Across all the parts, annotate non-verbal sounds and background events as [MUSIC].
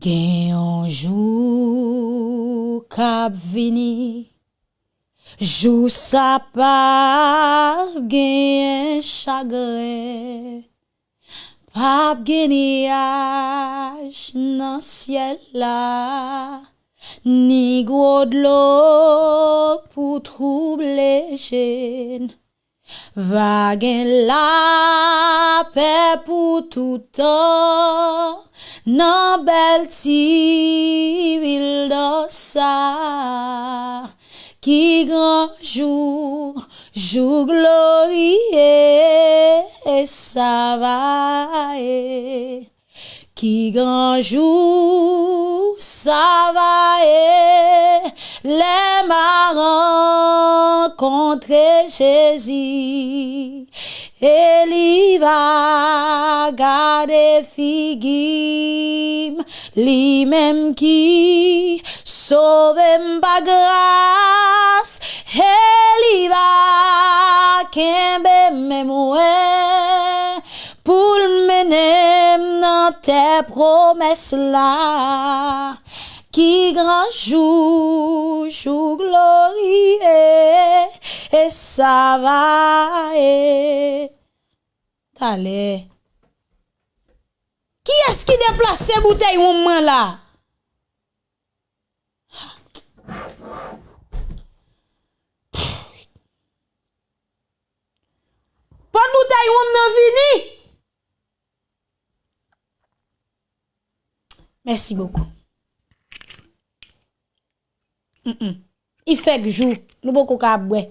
Gen yon jou kap vini, Jou sa pa gen chagre, Pap gen yaj nan siel la, Ni gwo dlo pou trouble jen, Va gen la pe pou toutan, nan bel ti vil dosa, ki gran jou, jou glorie e sa va savaye. Ki granjou sa va e, le ma renkontre Jezi, e li va gade figim, li mem ki sovem bagras, e li va kembe memwe, pou l'menem nan te promes la, ki gran jou jou glorie, e sa va e. Tale. Ki eski deplase boutei ou man la? Pan boutei ou nan vini? Merci beaucoup. Il fait que jour, nous beaucoup boire. [LAUGHS] Mesdames,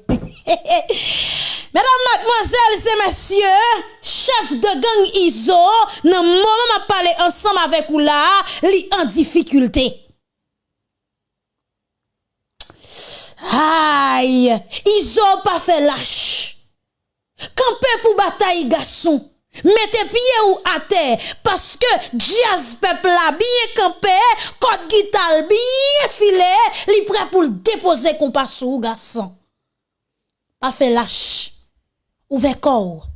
mademoiselles et messieurs, chef de gang ISO, nan moment m'a parlé ensemble avec ou là, li en difficulté. Aïe, ISO pas fait lâche. Campé pour bataille garçon. Mettez pied ou à terre parce que jazz peuple là bien campé, code guitare bien filé, li prêt pour le déposer compas ou garçon. Pas fait lâche. Ouvert corps.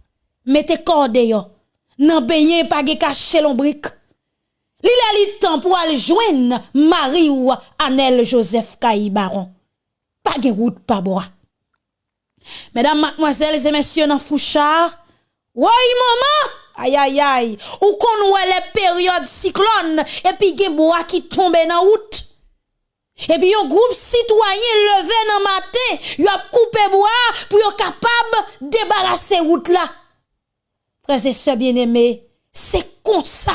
Mettez corps yo. N'en baigné pas caché l'ombrique. Li le temps pour aller joindre Marie ou Anel Joseph Kaï Baron. Pas de route pas bois. Mesdames, mademoiselles et messieurs dans Fouchard, Woy maman, ayayay, ou kon wè le peryode siklon, epi gen bo a ki tombe nan wout. Epi yon groupe sitwayen leve nan matin, yon ap koupe bo a pou yon kapab debarase wout la. Prese se bien eme, se konsa.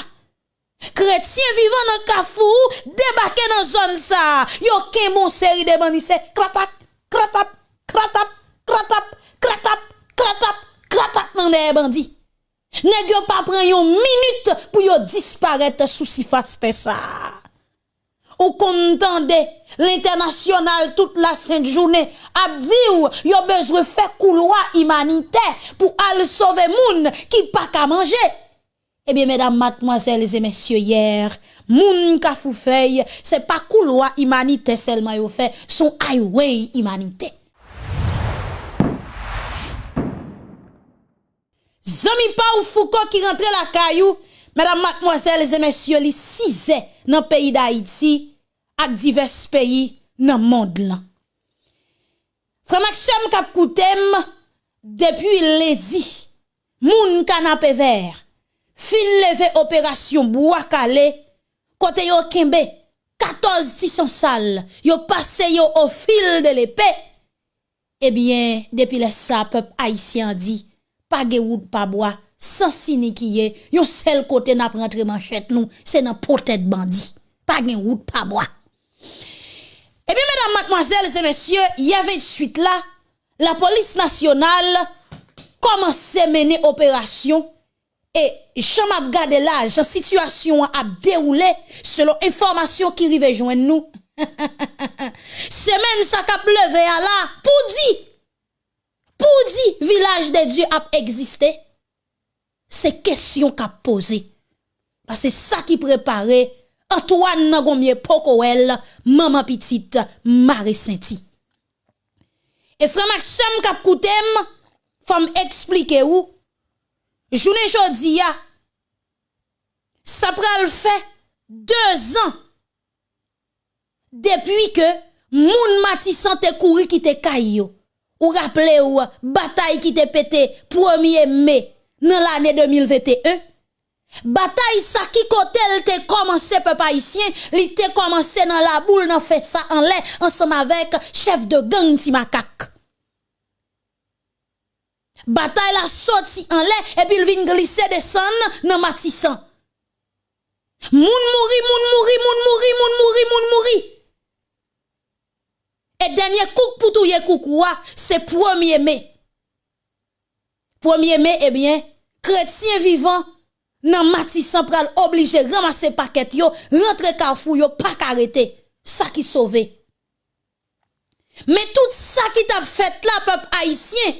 Kretien vivan nan kafou, debake nan zon sa. Yo ken bon seri de bandise, kratap, kratap, kratap, kratap, kratap, kratap, kratap. kratat nan de bandi. Nèg yo pa pran yon minute pou yo disparaître sous si faste ça. Ou kontande l'international toute la sainte journée a dit ou yo besoin faire couloir humanitaire pour aller sauver moun qui pa ka manger. Eh bien, mesdames, mademoiselles et messieurs, hier, moun ka kafoufei, c'est pas couloir humanité seulement yo fait, son highway humanité. Zami pa ou fouko ki rentre la kayou, mesdames, mademoiselles et messieurs, li 6 dans le pays d'Haïti ak divers pays dans le monde là. Frère Maxime Kapkoutem, depuis lundi, moun canapé vert, fin levé opération Bouakale, kote yo kembe, 14 tissons sales, yo passé yo au fil de l'épée. Eh bien, depuis le sa, peuple haïtien dit, pas de route, pas bois, sans signe qui est, yon seul côté n'a rentré manchette nous, c'est dans potet bandit. Pas de route, pas bois. Eh bien, mesdames, mademoiselles et messieurs, il y avait de suite là, la police nationale commence à mener opération et j'en ap gade j'en situation a déroulé selon information qui rive joindre nous. [LAUGHS] Semaine ça kap levé à la, pour dire, pou di village de Diyo ap egziste, se kesyon kap pose. Pase sa ki prepare, Antoine nan gomye pokowel, maman pitit, mare senti. E fremak sem kap koutem, fam eksplike ou, jounen jodi ya, sa pral fe 2 an, depi ke moun mati sante kouri ki te kay yo. Ou rappelez ou bataille qui te pété 1er mai dans l'année 2021. Bataille ça qui côté elle te commencé peuple haïtien, li te commencé dans la boule dans fait ça en l'air ensemble avec chef de gang Timakak. Bataille la sorti en l'air et puis il vient glisser descendre dans Matissan. Moun mouri, moun mouri, moun mouri, moun mouri, moun mouri. Et dernier coup pour tout koukoua, c'est 1er mai. 1er mai, eh bien, chrétien vivant, nan Matissan pral obligé ramasser paquet yo, rentre carrefour yo, pas arrêter. Ça qui sauve. Mais tout ça qui t'a fait là, peuple haïtien,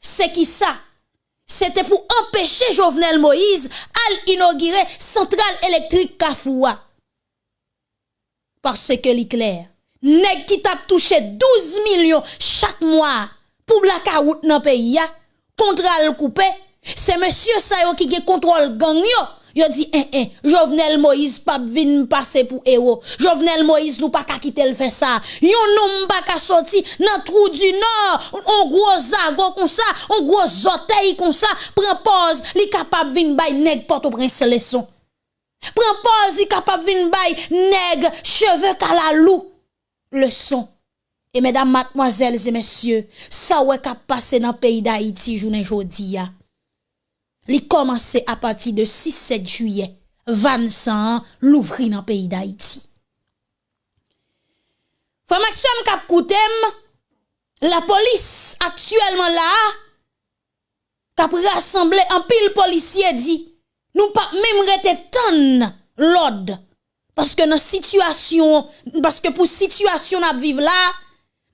c'est qui ça? C'était pour empêcher Jovenel Moïse à inaugurer centrale électrique Kafoua. Parce que l'éclair, nèg qui t'a touché 12 millions chaque mois pour blackout dans pays ya. Contrat le coupé. C'est monsieur ça qui qui contrôle gang yo. Yo dit eh eh Jovenel Moïse pas vin passer pour héros. Jovenel Moïse nous pas qu'à quitter le fait ça. Yon nom pas qu'à sorti dans trou du nord. On gros zago comme ça on gros oreille comme ça. Prend pause li capable vin bay nèg porte au prince leçon prend pause li capable vin bay nèg cheveux kalalou. leçon. Et mesdames, mademoiselles et messieurs, ça ouais qu'a passé dans le pays d'Haïti journée aujourd'hui. Li commencé à partir de 6-7 juillet, 25 ans, l'ouvrir dans le pays d'Haïti. Frère Maxime Kapkoutem, la police actuellement là, kap rassemblé en pile policier dit, nous pas même rete ton l'ordre Paske nan situasyon, paske pou situasyon ap vive la,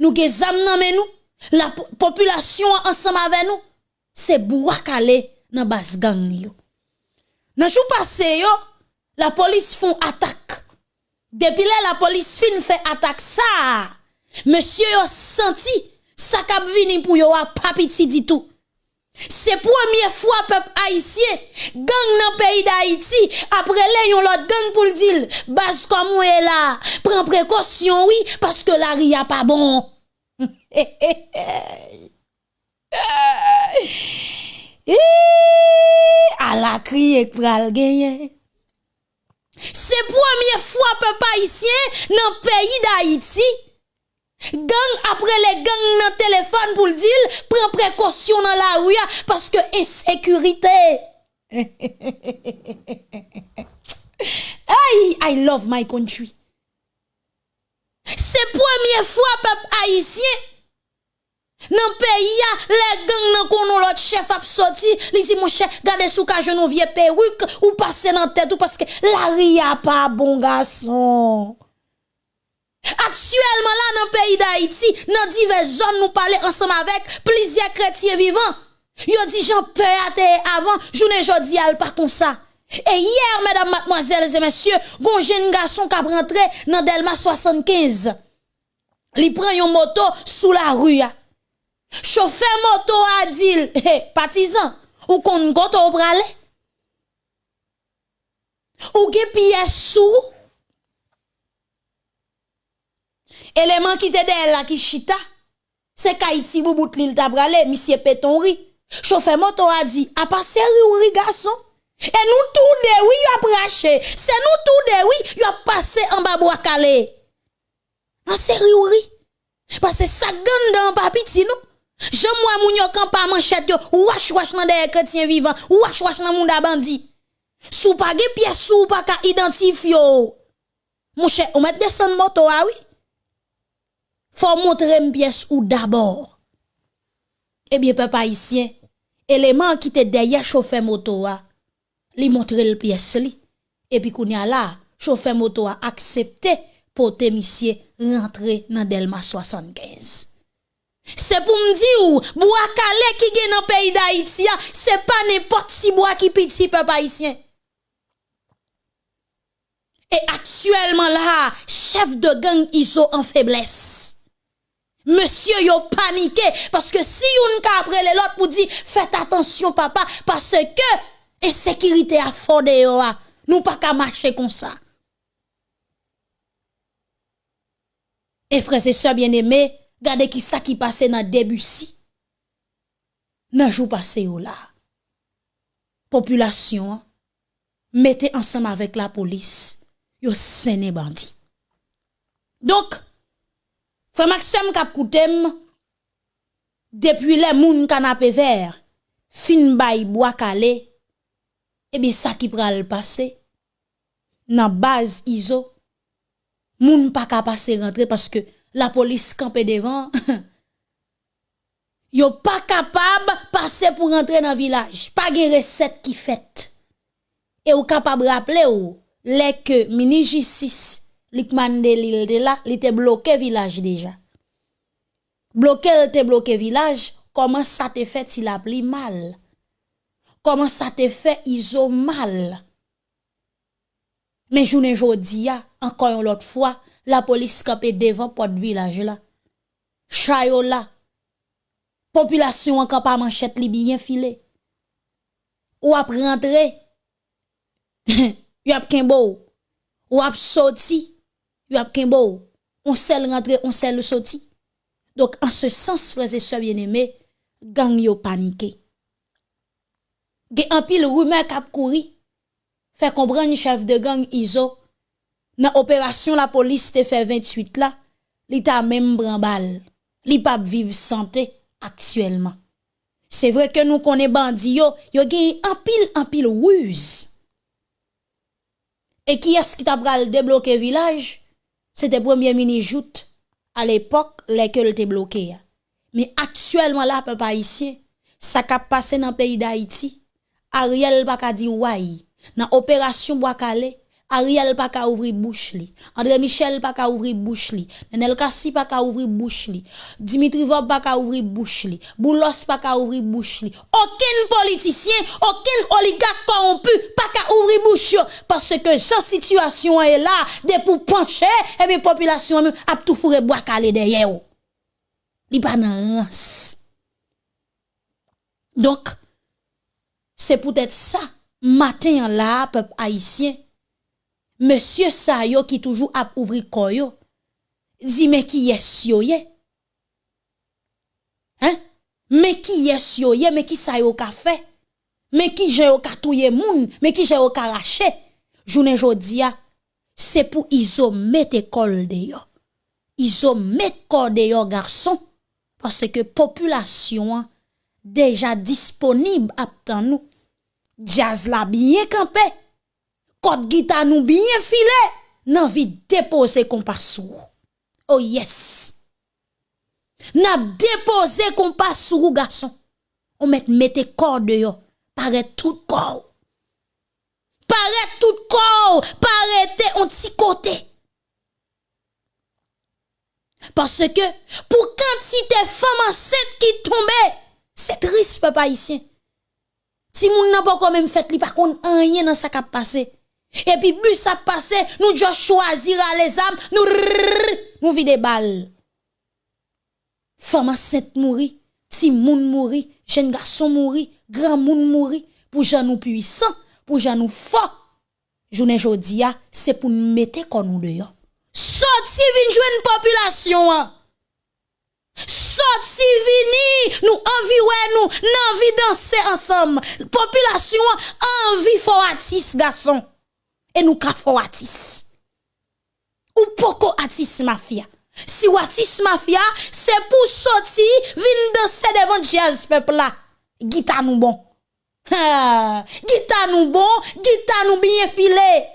nou ge zam nanmen nou, la populasyon ansam ave nou, se bou akale nan bas gang yo. Nan chou pase yo, la polis fon atak. Depile la polis fin fè atak sa, monsye yo senti, sa kap vini pou yo apapiti ditou. Se pwemye fwa pep Haitien, gang nan peyi d'Haiti, apre le yon lot gang pou l'dil, baz kom wè la, pren prekosyon wè, wi, paske la ria pa bon. [LAUGHS] E, a la kri ek pral genye. Se pwemye fwa pep Haitien nan peyi d'Haiti, Gang apre le gang nan telefon pou l'dil, pren prekosyon nan la ouya, paske ensekurite. Ay, I love my country. Se pwemye fwa pep Haitien, nan peyi ya, le gang nan konon lot chef ap soti, li di mwen chef, gade sou ka jenon vie peruk, ou pase nan tet, ou paske la ria pa bon gason. Actuellement là dans le pays d'Haïti, dans diverses zones nous parlons ensemble avec plusieurs chrétiens vivants. Yo dit j'en peux avant, journée jodi al pas comme ça. Et hier, mesdames, mademoiselles et messieurs, bon jeune garçon qui a rentré dans Delma 75. Il prend une moto sous la rue. Chauffeur moto a dit, [LAUGHS] hey, partisan, ou kon goto ou brale? Ou ge pièce sous? Élément qui te de la qui chita, c'est Kaiti boubout l'il ta brale, monsieur Pétonri. Chauffeur moto a dit, a passé oui garçon? Et nous tout de oui, y a braché. C'est nous tout de oui, y a passé en bas bois calé. En sérieux, oui. Parce que ça gagne dans papiti, nous. Je moi moun yo kan pa manchette yo, wash wash nan des chrétien vivant, wash wash nan moun bandi. Sou pa ge pièce sou pa ka identifier Mon cher, on met descendre moto ah oui? Faut montrer une pièce ou d'abord. Eh bien peuple haïtien, élément qui te derrière chauffeur moto a, li montre le pièce. Et puis kounya là, chauffeur moto a accepté pour te rentrer dans Delma 75. C'est pour me dire, bois calé qui est dans le pays d'Haïti, c'est pas n'importe si bois qui petit peuple haïtien. Et actuellement là, chef de gang ISO en faiblesse. Monsieur yo paniqué parce que si on ka après l'autre pour dire faites attention papa parce que insécurité a fondé yo Nous pas qu'à marcher comme ça. Et frères et sœurs bien-aimés, regardez qui ça qui passait dans Debussy. Dans jour passé là. Population mettez ensemble avec la police, yo séné bandit. Donc, Fè Maxem kap koutem, depi le moun kanapè ver, fin bay boakale, ebi sa ki pral pase, nan baz izo, moun pa ka pase rentre, paske la polis kampe devan, [LAUGHS] yo pa kapab pase pou rentre nan vilaj, pa gen reset ki fet, e yo kapab rappele yo, lek mini jistis, likman de l'île de là, il était bloqué village déjà. Bloqué, il était bloqué village, comment ça te fait s'il a pris mal? Comment ça te fait iso mal? Mais journée jodi encore une autre fois, la police campé devant porte village là. Chayo là. Population en pas manchette li bien filé. Ou ap rentrer. y [LAUGHS] ap kenbo. Ou ap sorti yo ap kenbo, on sel rentre, on sel sorti. Donc en ce sens frères et sœurs bien-aimés, gang yo paniqué. Ge an pile rumeur kap kouri. Fait comprendre chef de gang Iso dans opération la police te fait 28 là, li ta même brambal, Li pa vivre santé actuellement. C'est vrai que nous connaissons bandi yo, yo gen an pile en pile ruse. Et qui est-ce qui t'a pral débloquer village? c'était premier ministre Jout à l'époque lesquels étaient bloqués. Mais actuellement là peuple haïtien, ça qui passé dans le pays d'Haïti, Ariel pas dire ouais. Dans opération Bois-Calais, Ariel pas ka ouvrir bouche li. André Michel pas ka ouvrir bouche li. Nenel Kassi pas ka ouvrir bouche li. Dimitri Vob pas ka ouvrir bouche li. Boulos pas ka ouvrir bouche li. Aucun politicien, aucun oligarque corrompu pas ka ouvrir bouche parce que cette situation est là de pour pencher et bien population même a tout fourré bois calé derrière. Li pas Donc c'est peut-être ça matin là peuple haïtien Monsieur sa yo qui toujours a ouvri koyo. Dit mais qui est yo ye? Hein? Mais qui est yo ye? Mais qui sa yo ka fait? Mais qui j'ai yo ka touye moun? Mais qui j'ai yo ka rache? Journée jodia, c'est pour iso mettre école de yo. Iso mettre corps de yo garçon parce que population déjà disponible à nous. Jazz la bien campé. Code guitare nous bien filé, nan vi déposer sou. Oh yes. N'a déposé sou garçon. On met mette corde yo, paraît tout corps. Paraît tout corps, paraît on petit côté. Parce que pour quantité femme enceinte qui tombe, c'est triste papa ici. Si moun n'a pas quand même fait li par contre rien dans sa cap passé. Et puis bus a passé, nous devons choisir les âmes, nous nous vide des balles. Femme enceinte mourit, ti moun mourit, jeune garçon mourit, grand moun mourit pour gens nous puissants, pour gens nous forts. Journée jodia, ah, c'est pour nous mettre comme nous dehors. Ah. Sorti vin une population. Ah. Sorti vini, nous envie ouais nous, envie danser ensemble. Population envie fortis garçon. Et nous kafo atis. Ou poko atis mafia. Si atis mafia, c'est pour sortir, vin danser devant jazz peuple là. Gita nous bon. Gita nous bon, gita nous bien filé.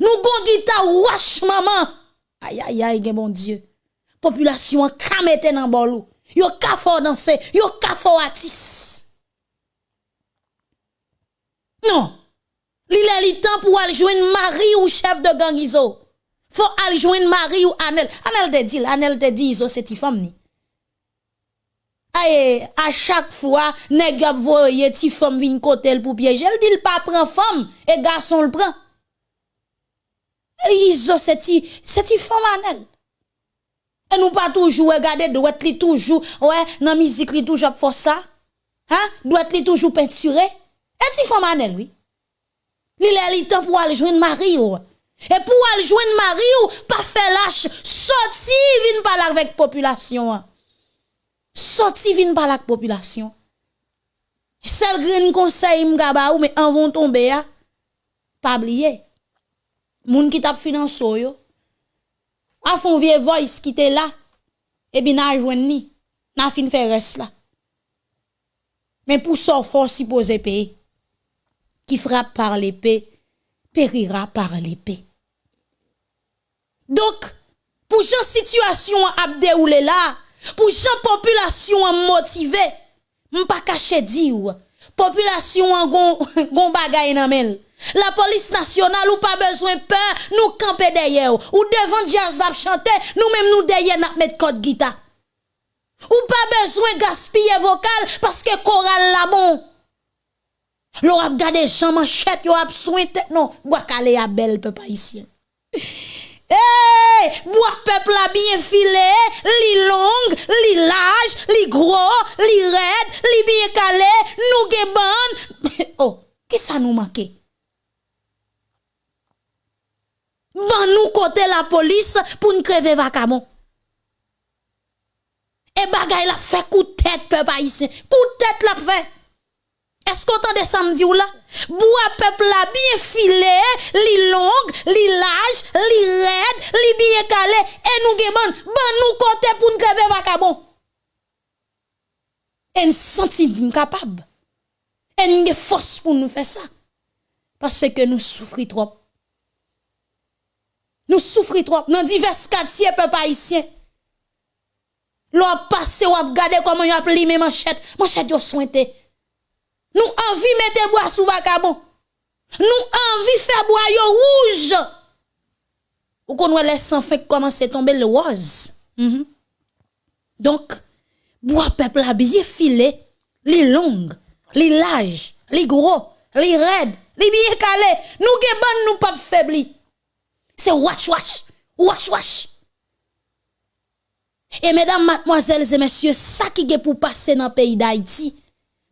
Nous gon gita wash maman. Aïe aïe aïe, bon Dieu. Population kamete nan bolou. Yo kafo danser, yo kafo atis. Non. Il est temps pour aller joindre Marie ou chef de gang Iso. Faut aller joindre Marie ou Anel. Anel te dit, Anel te dit Iso c'est femme ni. Aye, à chaque fois, nèg ap voye ti femme vin côté pour piéger, elle dit pas prend femme et garçon le prend. Iso c'est ti, c'est ti femme Anel. Et nous pas toujours regarder doit li toujours ouais, dans musique li toujours faire ça. Hein? Doit li toujours peinturer. Et ti femme Anel oui. Li li temps pour aller joindre mari ou. Et pour aller joindre mari ou, pas faire lâche, sorti vin parler avec population. Sorti vin parler avec population. Seul green conseil m'gaba ou mais en vont tomber. Pas oublier. Moun qui t'a financé yo. A fond vieux voice qui était là. Et bien n'a joindre ni. N'a fin faire reste là. Mais pour ça, faut supposer payer. Qui frappe par l'épée, périra par l'épée. Donc, pour une situation à dérouler là, pour une population motivée, m'pas caché dire, population en gon, [LAUGHS] bagay nan men. La police nationale ou pas besoin peur, nous camper derrière ou devant jazz la chanter, nous même nous derrière n'a mettre code guitare. Ou pas besoin gaspiller vocal parce que choral la bon. L'on a gardé Jean Manchette, yo a soin tête non, bois calé à belle peuple haïtien. Hey, bois peuple a bien filé, li long, li large, li gros, li raide, li bien calé, nous ge. [LAUGHS] Oh, qui ça nous manque? Ban nous côté la police pour nous crever vacamon. Et bagay la fait coup tête, peuple haïtien. Coup tête la fait. Est-ce qu'on entend samedi ou là? Bois peuple la bien filé, li long, li large, li raide, li bien calé, et nous geban, ban nous côté pour nous crever vacabon. Et nous senti capable. Et nous force pour nous faire ça. Parce que nous souffrons trop. Nous souffrons trop. Dans divers quartiers, peuple haïtien. L'on passe ou a regardé comment y a limé manchette. Manchette yo sointé. Nous envie mettre bois sous vacabon. Nous envie faire bois rouge. Ou qu'on les sans fait commencer tomber le rose. Mm Donc, bois peuple bien filé, les longues, les larges, les gros, les raides, les bien calés. Nous ge nous pas faibli. C'est wash wash, wash wash. Et mesdames, mademoiselles et messieurs, ça qui est pour passer dans le pays d'Haïti,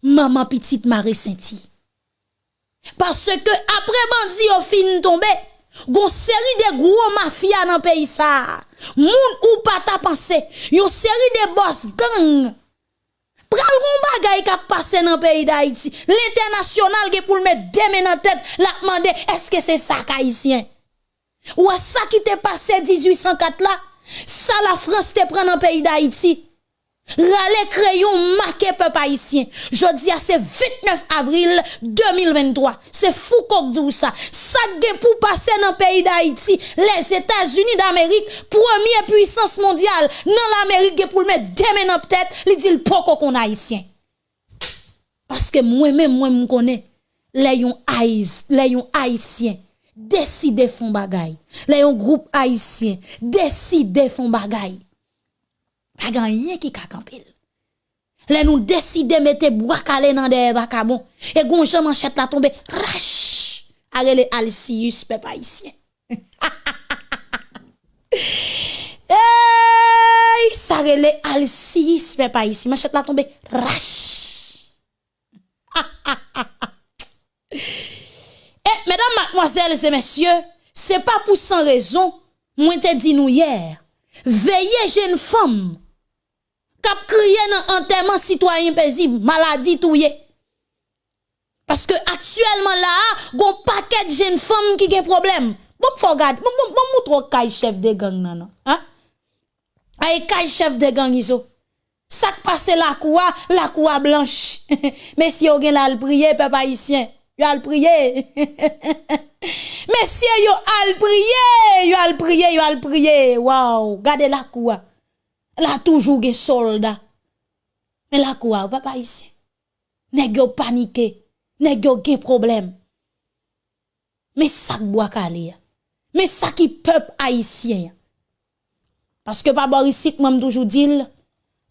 maman petite Marie Senti. Parce que après bandi au fin tombé, gon série de gros mafias dans pays ça. Moun ou pas ta pensé, yon série de boss gang. Pral gon bagay qui passé dans pays d'Haïti. L'international qui pour le mettre deux dans tête, la demander est-ce que c'est ça haïtien? Ou ça qui t'est passé 1804 là? Ça la France te prend dans pays d'Haïti. Rale crayon marqué peuple haïtien. dis à c'est 29 avril 2023. C'est fou qu'on dit ça. Ça pour passer dans le pays d'Haïti. Les États-Unis d'Amérique, première puissance mondiale, dans l'Amérique pour mettre des mains tête, il dit le poko qu'on haïtien. Parce que moi-même, moi, je connais les haïtiens décider font bagay. Les un groupe haïtien décider font bagay. Pas rien qui ka campel. Les nous décider mettre bois calé dans des vacabon et gonjan manchette la tomber rache. Arele Alcius peuple haïtien. [LAUGHS] Hey, ça relè Alcius peuple haïtien manchette la tomber rache. [LAUGHS] Eh, mesdames, mademoiselles et messieurs, c'est pas pour sans raison, moi te dit nous hier, veillez jeune femme, cap crié dans enterrement citoyen paisible, maladie touye. Parce que actuellement là, gon de jeunes femmes qui ont problème. Bon, faut regarder, bon, bon, bon, montre kay chef de gang nan, non, hein? Ay kay chef de gang iso. Ça passe la coua, la coua blanche. [LAUGHS] Si on gen la prier, peuple haïtien yo al prier. [LAUGHS] Messieurs, yo al prier, yo al prier, yo al prier. Wow, gardez la quoi. La toujours des soldats. Mais la quoi, papa ici? Nèg yo paniqué, yo gen problème. Mais ça bois calé. Mais ça qui peuple haïtien. Parce que papa ici, même toujours dit,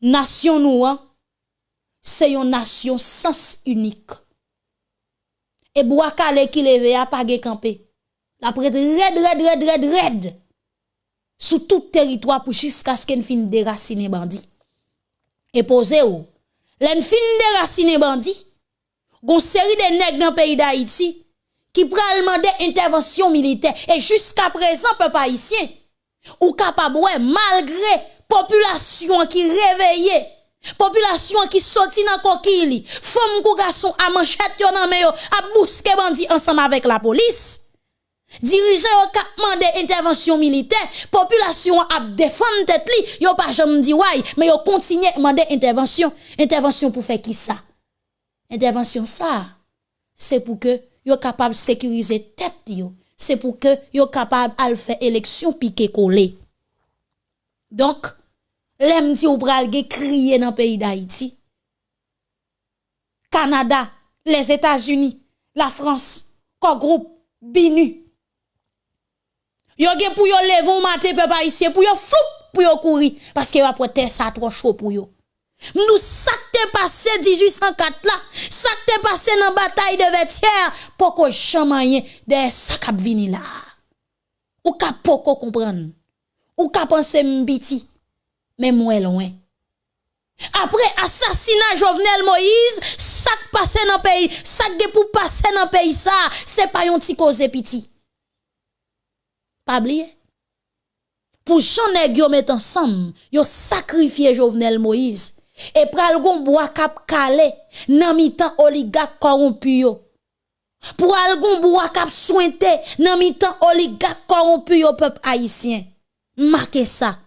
nation nous, c'est une nation sens unique et calé qui leve a pas campé. La prête red red red red red sous tout territoire pour jusqu'à ce qu'elle fin déraciner bandit. Et posez ou, l'en fin déraciner bandit, gon série de nèg dans pays d'Haïti qui pral demander intervention militaire. Et jusqu'à présent, peuple haïtien, ou capable, malgré population qui réveillée, population qui sorti dans coquille, femme ou garçon à manchette yon nan yo, a bousquer bandi ensemble avec la police. Dirigeant yo ka demandé intervention militaire, population a défendre tête li, yo pas dit ouais, mais yo continue demander intervention. Intervention pour faire qui ça? Intervention ça, c'est pour que yo capable sécuriser tête. C'est pour que yo capable de faire élection piqué collé. Donc, l'aime dit ou pral crier dans le pays d'Haïti. Canada, les États-Unis, la France, quoi groupe, BINU. Yo gen pour yo lever matin peuple haïtien pour yo floup pour yo courir parce que après terre ça trop chaud pour yo. Nous ça t'est passé 1804 là, ça t'est passé dans bataille de Vétière pour que chamayen de ça cap vini là. Ou ka poko comprendre. Ou ka penser mbiti. Mais moi loin. Après assassinat Jovenel Moïse, ça passé dans pays, ça pour passer dans pays ça, c'est pas un petit cause petit. Pour Jean nèg yo met ensemble, yo sacrifié Jovenel Moïse et pral gon bois cap calé nan mitan oligarque corrompu. Pour al gon bois cap sointé nan mitan oligarque corrompu peuple haïtien. Marquez ça.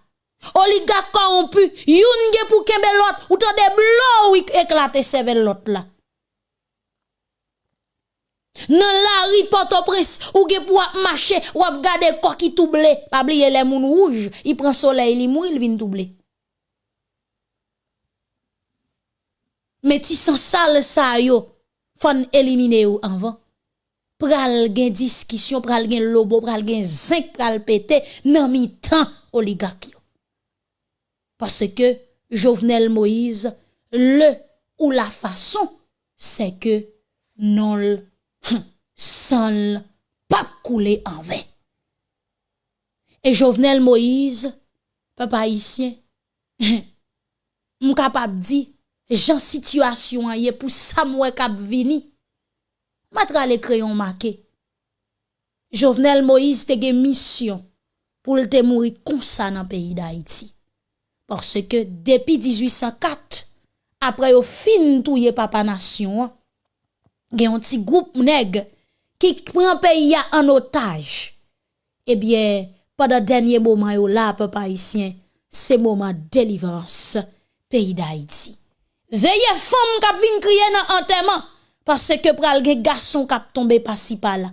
Oligarque corrompu, youn ge pour kembe l'autre, ou tan de blo ou éclater sevel l'autre là. Nan la ri Port-au-Prince, ou ge pou ap mache, ou ap gade kok ki touble. Pabliye le moun rouge, i pren soleil li mou, il vin touble. Meti san sal sa yo, fon elimine yo anvan. Pral gen diskisyon, pral gen lobo, pral gen zinc, pral pete, nan mi tan oligak yo. Pase ke Jovenel Moïse, le ou la fason, se ke non l. San pap koule anve. E Jovenel Moïse, papa isyen, [LAUGHS] m kapap di, jan situasyon ye pou sa mwe kap vini, matra le kreyon make. Jovenel Moïse te gen misyon pou lte mouri konsa nan peyi da iti. Porske depi 1804, apre yo fin touye papa nasyon an, gen yon ti goup neg ki pren peyi ya an otaj, ebyen, pada denye mouman yo la pe pa isyen, se mouman delivrans peyi da iti. Veye fom kap vin kriye nan anteman, pase ke pral gen gason kap tombe pasi pa la.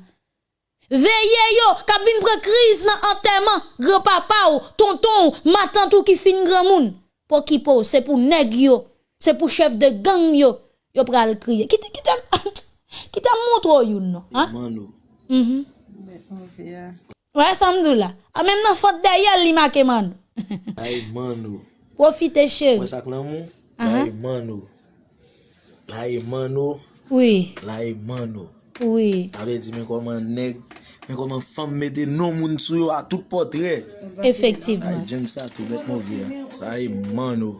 Veye yo kap vin pre kriz nan anteman, gre papa ou, tonton ou, matan tou ki fin gre moun. Po ki po, se pou neg yo, se pou chef de gang yo, yo pral kriye. Kite, kite m. Ki te mwotro yon nou. Iman nou. Mm -hmm. Wè samdou la. A ah, mèm nan fote dayal li make man [LAUGHS] nou. Ay man nou. Profite chèri. Wè sak lan mou? Uh -huh. La iman nou. La iman nou. Oui. La iman nou. Oui. Avè di men koman neg, men koman fam mette nou moun sou yo a tout potre. Efektivman. Sa jem sa tout bet mou vi ya. Sa iman nou.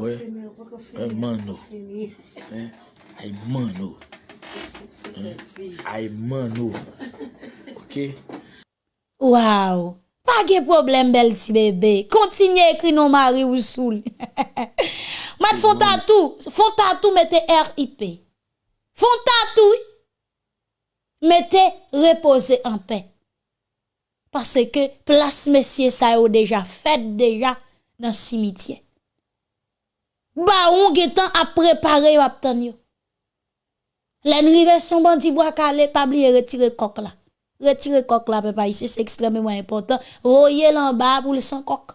Wè. Ay man nou. Ay man nou. Ay man nou. Ok? Waw. Pa ge problem bel ti bebe. Kontinye ekri nou mari ou soul. [LAUGHS] Mat fon tatou. Fon tatou mette RIP. Fon tatou. Mette repose en pe. Pase ke plas mesye sa yo deja. Fet deja nan simitye. Ba ou ge tan ap prepare yo ap tan yo. L'enrive son bandi bois calé pas oublier retirer coq là. Retirer coq là papa ici c'est extrêmement important. Royer en bas pour le sans coq.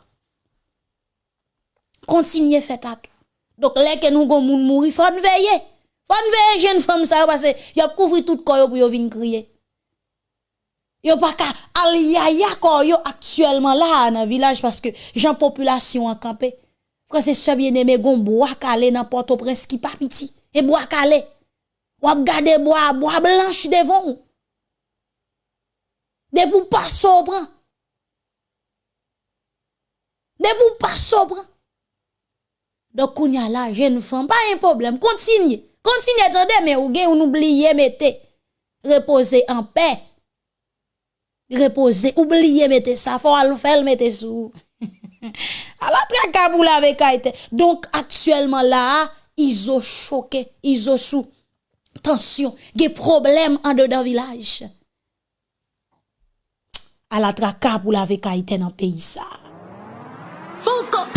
Continuez fait tatou. Donc là que nous gon moun mouri faut veiller. Faut veiller jeune femme ça parce que a couvrir tout corps pour venir crier. Yo pas ka al yaya corps yo actuellement là dans village parce que gens population en campé. Frère c'est bien aimé gon bois calé dans Port-au-Prince qui pas et bois calé. Wap gade boa, boa blanche devon ou. De pou pa sobran. De pou pa sobran. Dok kounya la, jen fèm, pa yon problem. Kontinye, kontinye tande, men ou gen ou n'oubliye mette. Repose en pe. Repose, oubliye mette sa, fò al fèl mette sou. [LAUGHS] a la traka pou la vekaite. Donk, aktuelman la, izo choke, izo sou. tension, des problèmes en dedans village. À la traka pour la vekaïten en pays ça. Foucault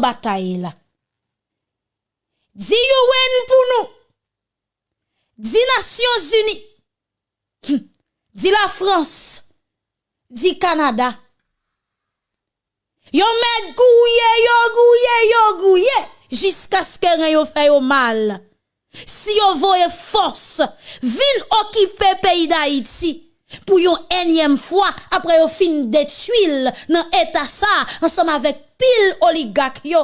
bataille là? Dis UN pour nous. Dis Nations Unies. Hum. Dis la France. Dis Canada. Yo met gouye, yo gouye, yo gouye. Jusqu'à ce que yo fait yo mal. Si yo voye force, vin occuper pays d'Haïti pour une énième fois après au fin détruire dans état ça ensemble avec pile oligarque yo.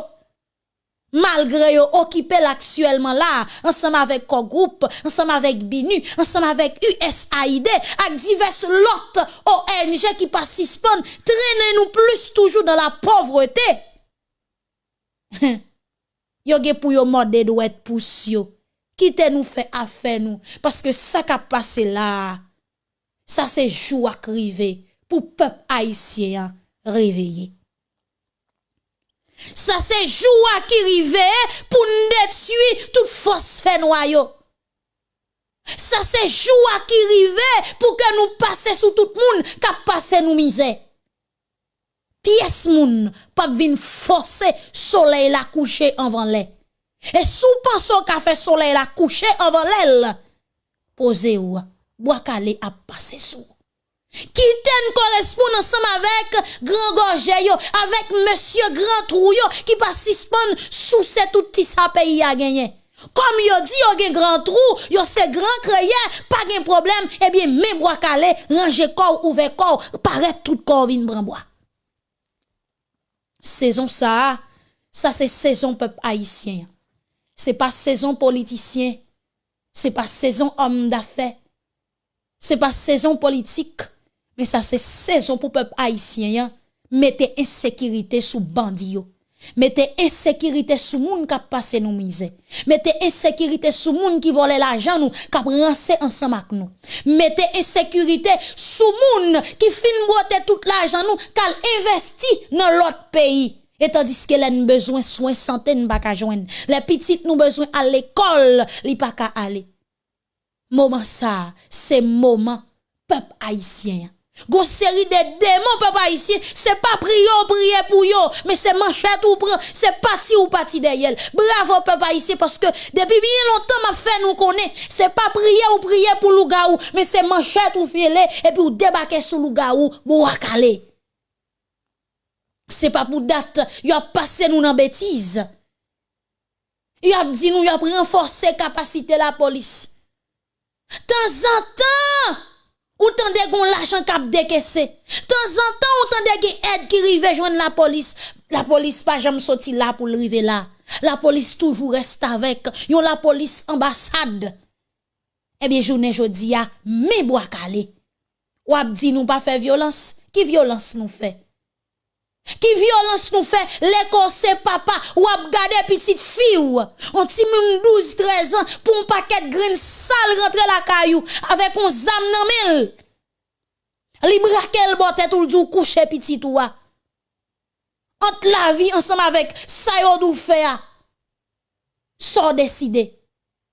Malgré yo occupé actuellement là ensemble avec co groupe ensemble avec BINU ensemble avec USAID avec divers l'autre ONG qui participent traîner nous plus toujours dans la pauvreté. [LAUGHS] Yo ge pour yo être pour yo. Quittez nous fait affaire nous? Parce que ça qui a passé là sa se jouak rive pou pep haisyen reveye. Sa se joua ki rive pou ndetui tout fos fenwayo. Sa se joua ki rive pou ke nou pase sou tout moun kap pase nou mize. Piyes moun pap vin fose soley la kouche anvan le. E sou panso ka fe soley la kouche anvan lel, pose ou a. Boakale ap pase sou. Kite n korespoun ansam avèk Gran Gorje yo, avèk Monsie Gran Trou yo, ki pa sispon sou se touti sa peyi a genyen. Kom yo di yo gen Gran Trou, yo se Gran Kreye, pa gen problem, ebyen eh men Boakale range kor ouve kor, paret tout kor vin branboa. Sezon sa, sa se sezon pep haisyen. Se pa sezon politisyen, se pa sezon om da fey. c'est pas saison politique, mais ça c'est saison pour peuple haïtien. Mettez insécurité sous bandit. Mettez insécurité sous moun qui passe nous misé. Mettez insécurité sous moun qui vole l'argent nous, qui rancé ensemble avec nous. Mettez insécurité sous moun qui fin boite tout l'argent nous, qui investi dans l'autre pays. Et tandis que les besoin soins santé ne pas joindre. Les petites nous besoin à l'école, li pas aller. Moment ça, c'est moment peuple haïtien. Gon série de démons papa ici, c'est pas prier prier pour yo, mais c'est manchette ou prend, c'est parti ou parti derrière. Bravo papa ici parce que depuis bien longtemps m'a fait nous connaît, c'est pas prier ou prier pour lougaou, mais c'est manchette ou filer et puis ou débarquer sur lougaou pour akaler. C'est pas pour date, y a passé nous dans bêtise. Y a dit nous y a renforcer capacité la police. Tan zan tan, ou tan de gon lachan kap dekese. Tan zan tan, ou tan de gen ed ki rive jwen la polis. La polis pa jam soti la pou rive la. La polis toujou reste avek. Yon la polis ambasade. Ebyen jounen jodi ya, me bo akale. Wap di nou pa fe violans, ki violans nou fe? Qui violence nous fait l'école c'est papa ou ap gade petite fille ou on ti 12 13 ans pour un paquet de graines sale rentrer la caillou avec un zam nan mil. Li braquel botte tout le jour coucher petit ou entre la vie ensemble avec ça yo dou fait sans décider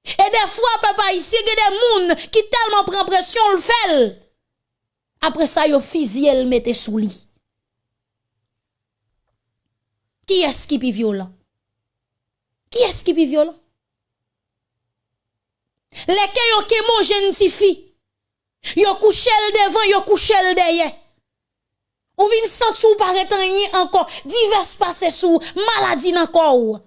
et des fois papa a des moun qui tellement prend pression le fait après ça yo fusil le mette sous lit Qui est-ce qui est violent? Qui est-ce qui est violent? Les ont qui mangent une petite fille. Yo couché devant, yo couché derrière. Ou vin sentir ou paraître encore, divers passer sous, maladie encore.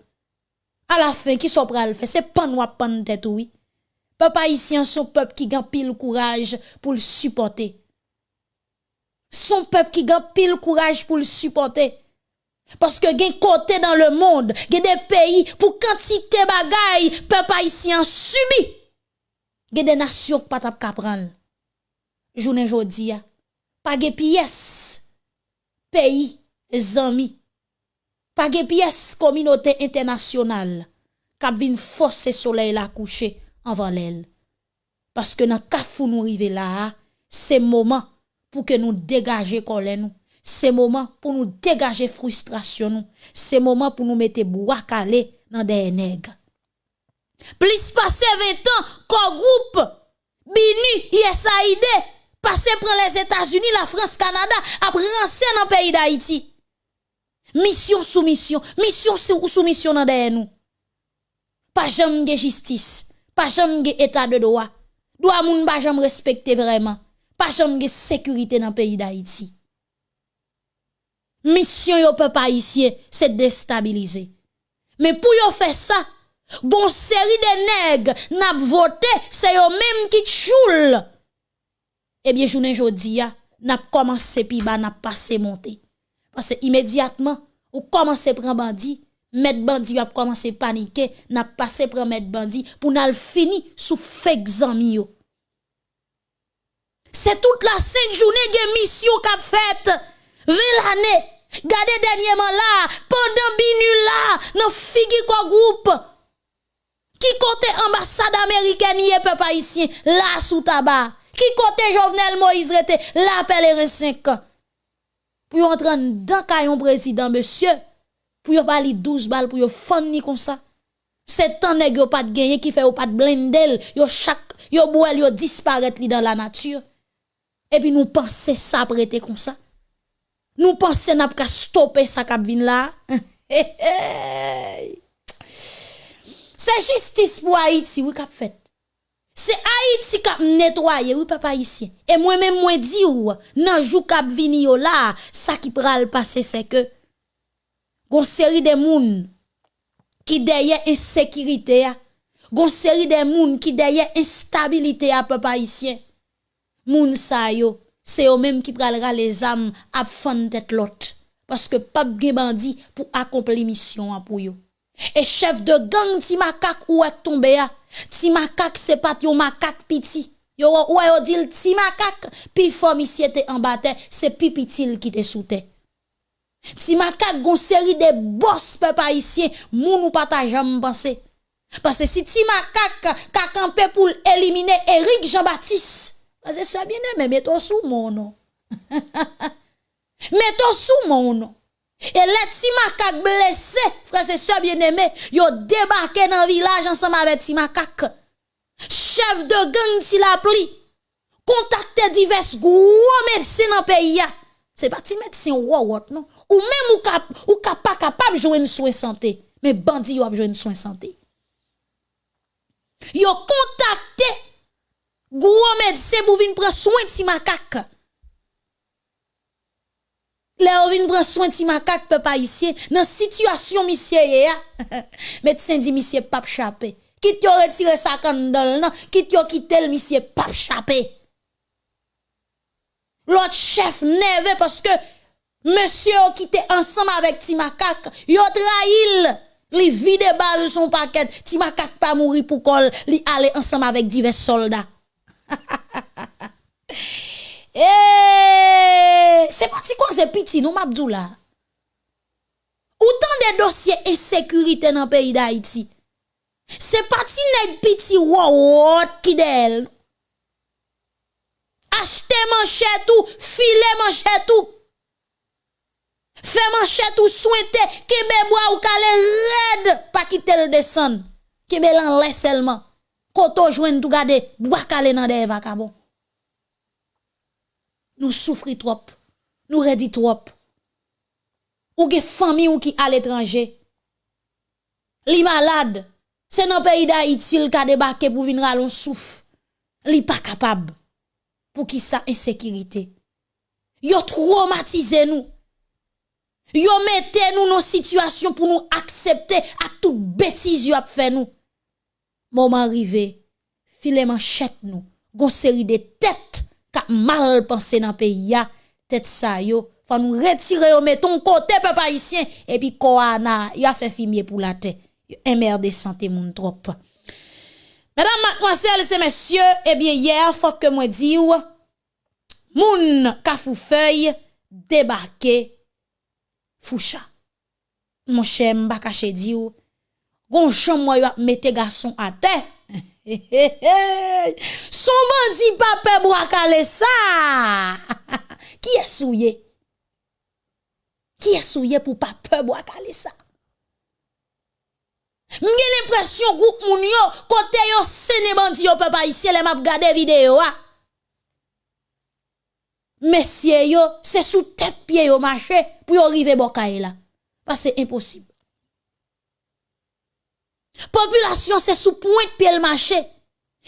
À la fin, qui sont pral faire? C'est pas nous pan tête, oui. Papa ici, son peuple qui gagne pile courage pour le supporter. Son peuple qui gagne pile courage pour le supporter. Parce que gen côté dans le monde, gen des pays pour quantité bagay peuple haïtien subi. Gen des nations pas tap kapran. Journée jodi a pas gen pièce pays amis pas gen pièce communauté internationale k'ap vin forcer soleil la coucher avant l'aile. Parce que dans kafou nous rive là, c'est moment pour que nous dégager colère nous c'est moment pour nous dégager frustration C'est moment pour nous mettre bois calé dans des nègres. Plus passé 20 ans, quoi groupe, BINU, ISAID, passé pour les États-Unis, la France, Canada, après rancé dans le pays d'Haïti. Mission sous mission, mission sous mission dans derrière nous. Pas jamais de justice, pas jamais de état de droit. Doit moun pas jamais respecter vraiment. Pas jamais de sécurité dans le pays d'Haïti. Mission yo peuple haïtien, c'est déstabiliser. Mais pour yo faire ça, bon série de nègres n'a voté, c'est yo même qui choule. Eh bien, journée jodi a, n'a commencé pi ba n'a passé monter. Parce que immédiatement, ou commencé prendre bandit, mettre bandit a commencé paniquer, n'a passé prendre mettre bandit pour n'a fini sous fake zami. C'est toute la sainte journée de mission qu'a faite l'année. Gardez dernièrement là, pendant binu là, dans figi quoi groupe. Qui côté ambassade américaine yé peuple haïtien là sous tabac. Qui côté Jovenel Moïse rete là pèlerin 5 ans. Pour entrer dans caillon président monsieur, pour yon bali 12 balles pour yon fonni comme ça. C'est tant nèg yo pas de gagner qui fait ou pas de blendel, yo chaque yo boel yo disparaître li dans la nature. Et puis nous penser ça prêter comme ça. Nous pensons n'a pas stopper ça qui vient là. [LAUGHS] C'est justice pour Haïti, oui, qu'a fait. C'est Haïti qui a nettoyé, oui, papa ici. Et moi-même, moi, dis ou, nan jou kap vini yo là, ça qui pral passer, c'est que, gon série de moun, qui derrière insécurité, gon série de moun, qui derrière instabilité à papa ici. Moun sa yo, c'est eux même qui pralera les âmes à fond tête l'autre. Parce que pas de bandit pour accomplir mission pour yo. Et chef de gang ti macaque ou est tombé a ti macaque c'est pas yon macaque petit yo ou yo dit ti macaque puis forme ici était en bataille c'est pipitil qui te sous Ti makak gon série de boss peuple haïtien, moun ou pas ta. Parce que si ti makak ka campé pour éliminer Eric Jean-Baptiste, c'est ça bien aimé, mettons sous mon nom. [LAUGHS] mettons sous mon nom. Et les ti makak blessé, frère c'est ça bien aimé, yo débarqué dans le village ensemble avec ti makak. Chef de gang ti la pli. Contacter divers gros médecins dans le pays. C'est pas ti médecin ou non? Ou même ou cap ou cap pas capable jouer une soin santé. Mais bandi yo a jouer une soin santé. Yo contacté gros médecin pour venir prendre soin de makak. Là, on vient prendre soin de makak peuple haïtien dans situation monsieur [LAUGHS] médecin dit monsieur pas chapé. Quitte yo retirer sa candole non, quitte yo quitter le monsieur pas chapé? L'autre chef nerveux parce que monsieur qui était ensemble avec Timakak, yo trahil, li vide balle son paquet, Timakak pas mourir pour col, li aller ensemble avec divers soldats. [LAUGHS] eh, se pati kon se piti nou mabdou la. Ou tan de dosye e sekurite nan peyi da iti. Se pati neg piti wawot ki del. Achte manchet ou, file manchet ou. Fè manchet ou souwete, kebe mwa ou kale red pa ki tel desan. Kebe lan lè selman. Koto joine tout gade bois kale nan de vakabon. Nous souffrons trop. Nous redit trop. Ou ge famille ou qui à l'étranger. Li malade. C'est dans le pays d'Haïti il ka débarqué pour venir à souffle. Li pas capable pour qui ça insécurité. Yo traumatisé nous. Yo mettez nous dans situation pour nous accepter à toute bêtise yo a fait nous. Mouman rive, file manchet nou, gon seri de tèt ka mal panse nan peyi ya, tèt sa yo, fa nou retire yo meton kote pe pa isyen, epi koa na, ya fe fimye pou la te, yon merde sante moun trop. Madame, mademoiselle, se mesye, ebyen eh yer, fok ke mwen diw, moun ka fou fey, debake, foucha. Mwen che mba kache diw, Gon chanm mwen yo ap mette gason a te. [LAUGHS] Son bandi pape bo akale sa. [LAUGHS] Ki esouye? Ki esouye pou pape bo akale sa? Mwen gen l'impression groupe moun yo, kote yo sene bandi yo pepa isye le map gade video a. Mesye yo, se sou tet pie yo mache pou yo rive bokaye la. Pas se imposib. Population c'est sous pointe pied le marché.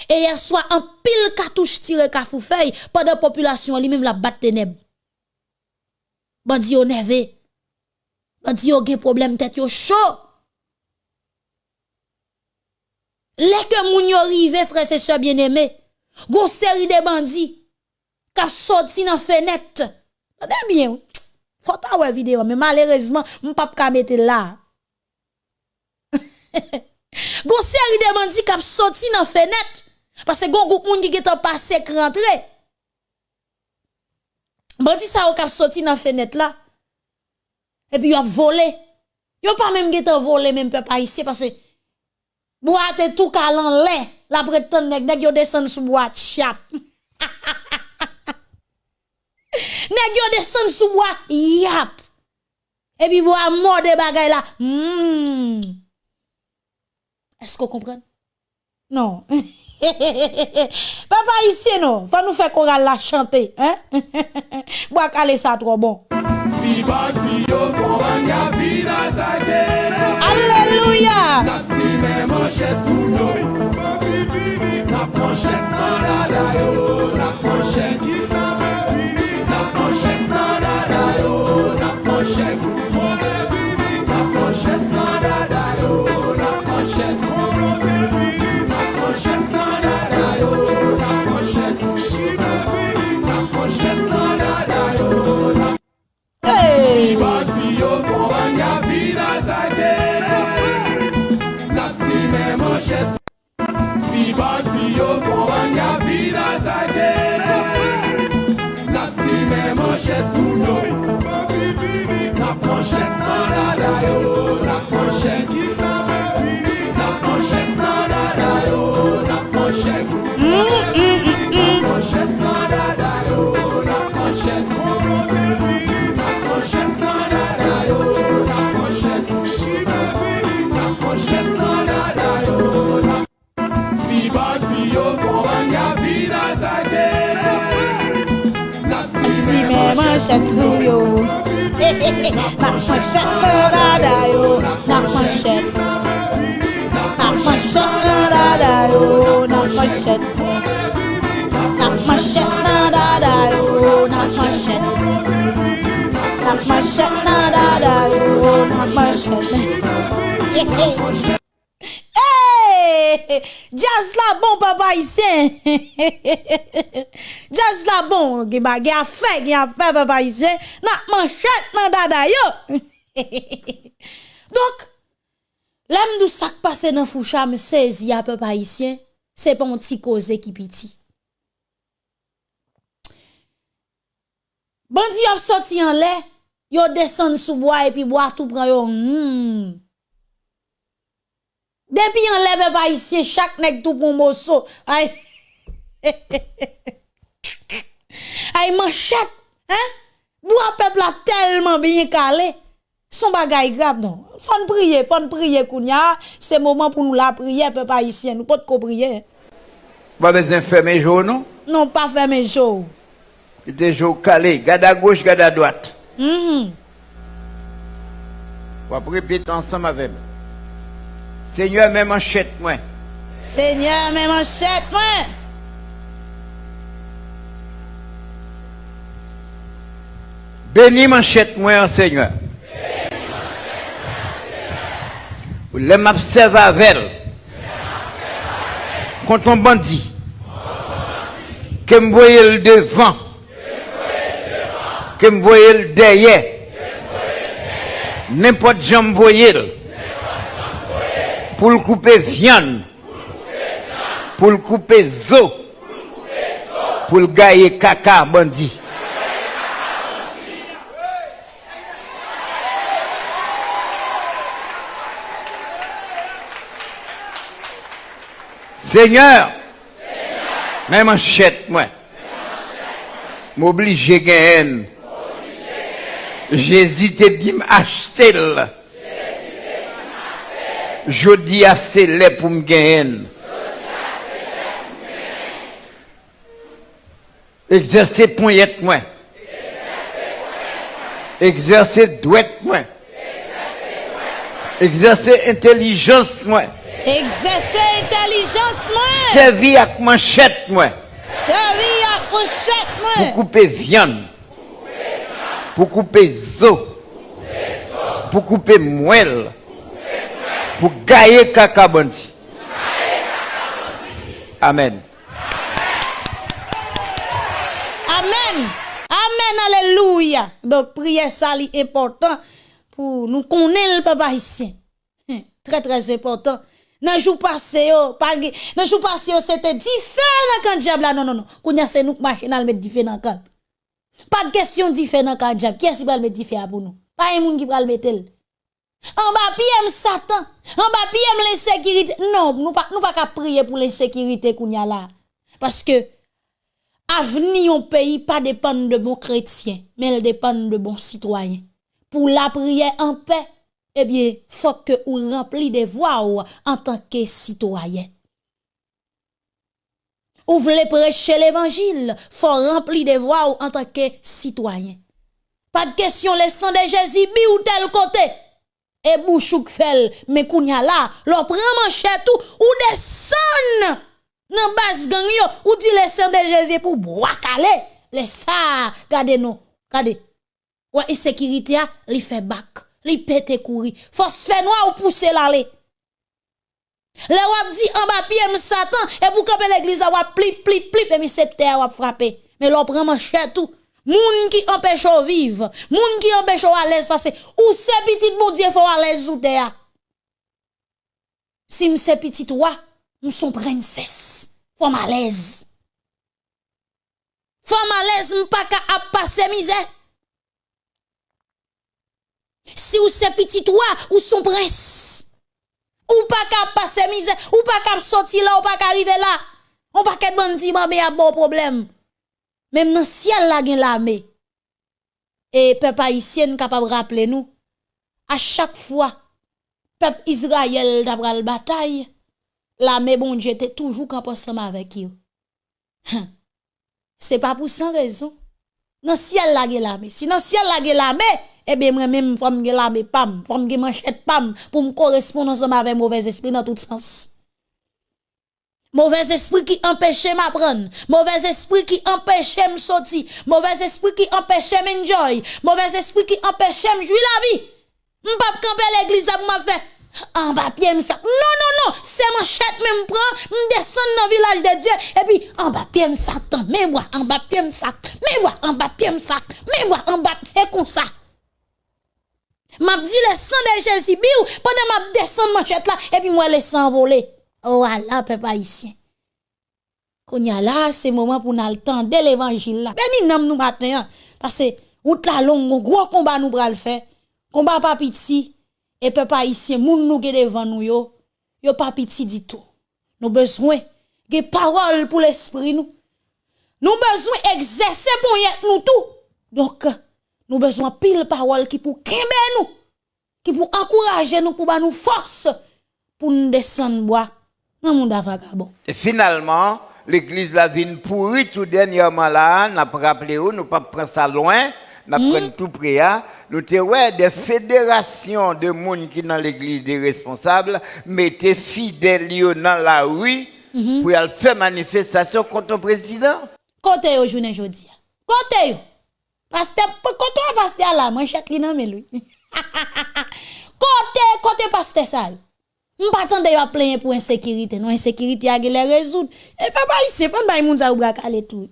Et hier soir un pile cartouche tiré kafou feuille pendant population lui même la batte ténèbres. Bandi yo nervé. Bandi yo gen problème tête yo chaud. Les que moun yo rive, frère et sœurs bien-aimés, gon série de bandits qui sorti dans fenêtre. Attendez bien. Faut ta vidéo mais malheureusement, m pas ka mettre là. [LAUGHS] Gon seri de bandi kap soti nan fenet. Pase gon goup moun ki getan pasek rentre. Bandi sa yo kap soti nan fenet la. E pi yo ap vole. Yo pa menm getan vole menm pe pa isye. Pase boate tou kalan le. La pretan nek nek yo desen sou boate chap. [LAUGHS] nek yo desen sou boate yap. E pi boate morde bagay la. Mmmmm. Est-ce qu'on comprend non. [LAUGHS] Papa ici non. Faut nous faire choral la chanter hein? [LAUGHS] Bois calé ça trop bon. Si bati yo Alléluia yoko wanya vina taje. Na sine manchet sou yo Na manchet nan la dayo Na manchet ki nan sou yo Nak manchet nan dada yo Nak manchet Nak manchet nan dada yo Nak manchet Nak manchet nan dada yo Nak manchet Nak manchet nan dada yo Nak manchet Hey, [LAUGHS] Jazz la bon, papa isen. [LAUGHS] Jazz la bon, ge ba ge a fe, ge a fe, papa isen. Nan manchet nan dada yo. [LAUGHS] Donk, lem dou sak pase nan foucha me sezi a papa isen, se pon ti koze ki piti. Bandi ap soti an le, yo desen sou boa epi boa tou pran yo. Hmm. Depuis on lève pas ici, chaque nèg tout pour mosso. Aïe. Aïe manchette, hein? Bois peuple a tellement bien calé. Son bagay grave non. Faut prier, faut prier kounya, c'est moment pour nous la prière peuple haïtien, nous pas de prier. Pas besoin fermer jour non? Non, pas fermer jour. Des jours calés, garde à gauche, garde à droite. Mhm. On va ensemble avec moi. Seigneur, même manchette moi. Seigneur, mes manchettes, moi. Bénis manchette moi, Seigneur. Les m'observe avec. Contre un bandit. Que me voyez le devant. Que me voyez le derrière. N'importe qui me le. Pour le couper viande. Pour le couper zo. Pour le gailler caca bandit. Seigneur, même manchette, moi, m'oblige à gagner. Jésus te dit m'acheter Je dis à c'est là pour me gagner. Exercer poignette, moi. Exercer douette, moi. Exercer intelligence, moi. Exercer intelligence, moi. Servir avec manchette, moi. Servir à Pour moi. couper viande. Pour couper zo. Pour couper moelle. Pour gailler caca. Amen. Amen. Amen. Alléluia. Donc, prière ça est important pour nous connaître le papa ici. Hein, Très, très important. Dans le jour passé, yo, pas dans le jour passé, yo, c'était différent quand diable là. Non, non, non. Kounya c'est nous qui machinal mettre différent quand. Pas de question différent quand diable. Qui est-ce qui va le mettre différent pour nous? Pas un monde qui va le mettre. En bas, PM Satan. En bas, PM l'insécurité. Non, nous pas, nous pas prier pour l'insécurité kounya là. Parce que, avenir au pays pas dépend de bons chrétiens, mais elle dépend de bons citoyens. Pour la prière en paix, eh bien, faut que ou rempli des voix en tant que citoyen. Ou voulez prêcher l'évangile, faut remplir des voix en tant que citoyen. Pas de question, le sang de Jésus, bi ou tel côté. Et bouchouk fel, mais kounya là, l'on prend manchette ou, ou descend nan bas gang yo, ou dit le sang de Jésus pour boire calé. Les ça, gade non, gade. Ouais, insécurité a, li fait bac, li pète courir. Force fait noir ou pousser l'aller. Le wap dit en bas pied Satan, et pour camper l'église, wap plip, plip, plip, et mi c'est terre wap frappé. Mais l'on prend manchette tout. Moun qui empêche au vivre, moun qui empêche à l'aise parce que ou c'est petit bon Dieu faut à l'aise ou terre. Si m'se petit toi, m'son princesse, faut à l'aise. Faut à l'aise m'pas ka ap passer misère. Si ou c'est petit toi, ou son prince. Ou pas ka passer misère, ou pas ka sortir là, ou pas ka arriver là. On pas qu'être bandit, mais a bon problème. Même dans le ciel la gen l'armée. Et peuple haïtien capable rappeler nous à chaque fois peuple Israël d'après la bataille, l'armée bon Dieu était toujours camp ensemble avec eux. Hein? C'est pas pour sans raison. Dans ciel la gen l'armée. Si dans ciel la gen l'armée, eh bien moi même faut me l'armée pam, faut me manchette pam pour me correspondre ensemble avec mauvais esprit dans tout sens. Mauvais esprit qui empêche m'apprendre, mauvais esprit qui empêche me mauvais esprit qui empêche m'enjoy, mauvais esprit qui empêche me la vie. M'pap camper l'église pour m'a fait. En pied ça. Non non non, c'est manchette même prend, m'descend dans village de Dieu. Et puis en pied ça mais moi en pied ça, mais moi en pied ça, mais moi en et comme ça. M'a dit le sang de Jésus pendant m'a descendre manchette là. Et puis moi le sang volé. Voilà peuple haïtien. Kounya là c'est moment pour nous de l'évangile là. Béni nom nous matin hein. parce que route la longue gros combat nous bral faire. Combat pas petit et peuple haïtien moun nou ge devant nous yo yo pas petit du tout. Nous besoin de parole pour l'esprit nous. Nous besoin exercer pour nous tout. Donc nous besoin pile parole qui pour kembe nous, qui pour encourager nous pour nous force pour nous descendre dans monde vagabond. Et finalement, l'église la vine pourri tout dernièrement là, n'a pas rappelé où, nous pas prendre ça loin n'a mm. tout près, hein. nous avons des fédérations de monde qui dans l'église des responsables, mettez fidèles dans la rue mm-hmm. pour faire manifestation contre le président. Côté au journée aujourd'hui. Côté Pasteur, côté pasteur là, moi chaque non mais lui. [LAUGHS] Côté côté pasteur ça. M'patande yo a plenye pou insekirite. Non insekirite a gele rezoud. E pa pa yise, fan bay moun za ou brak ale tou.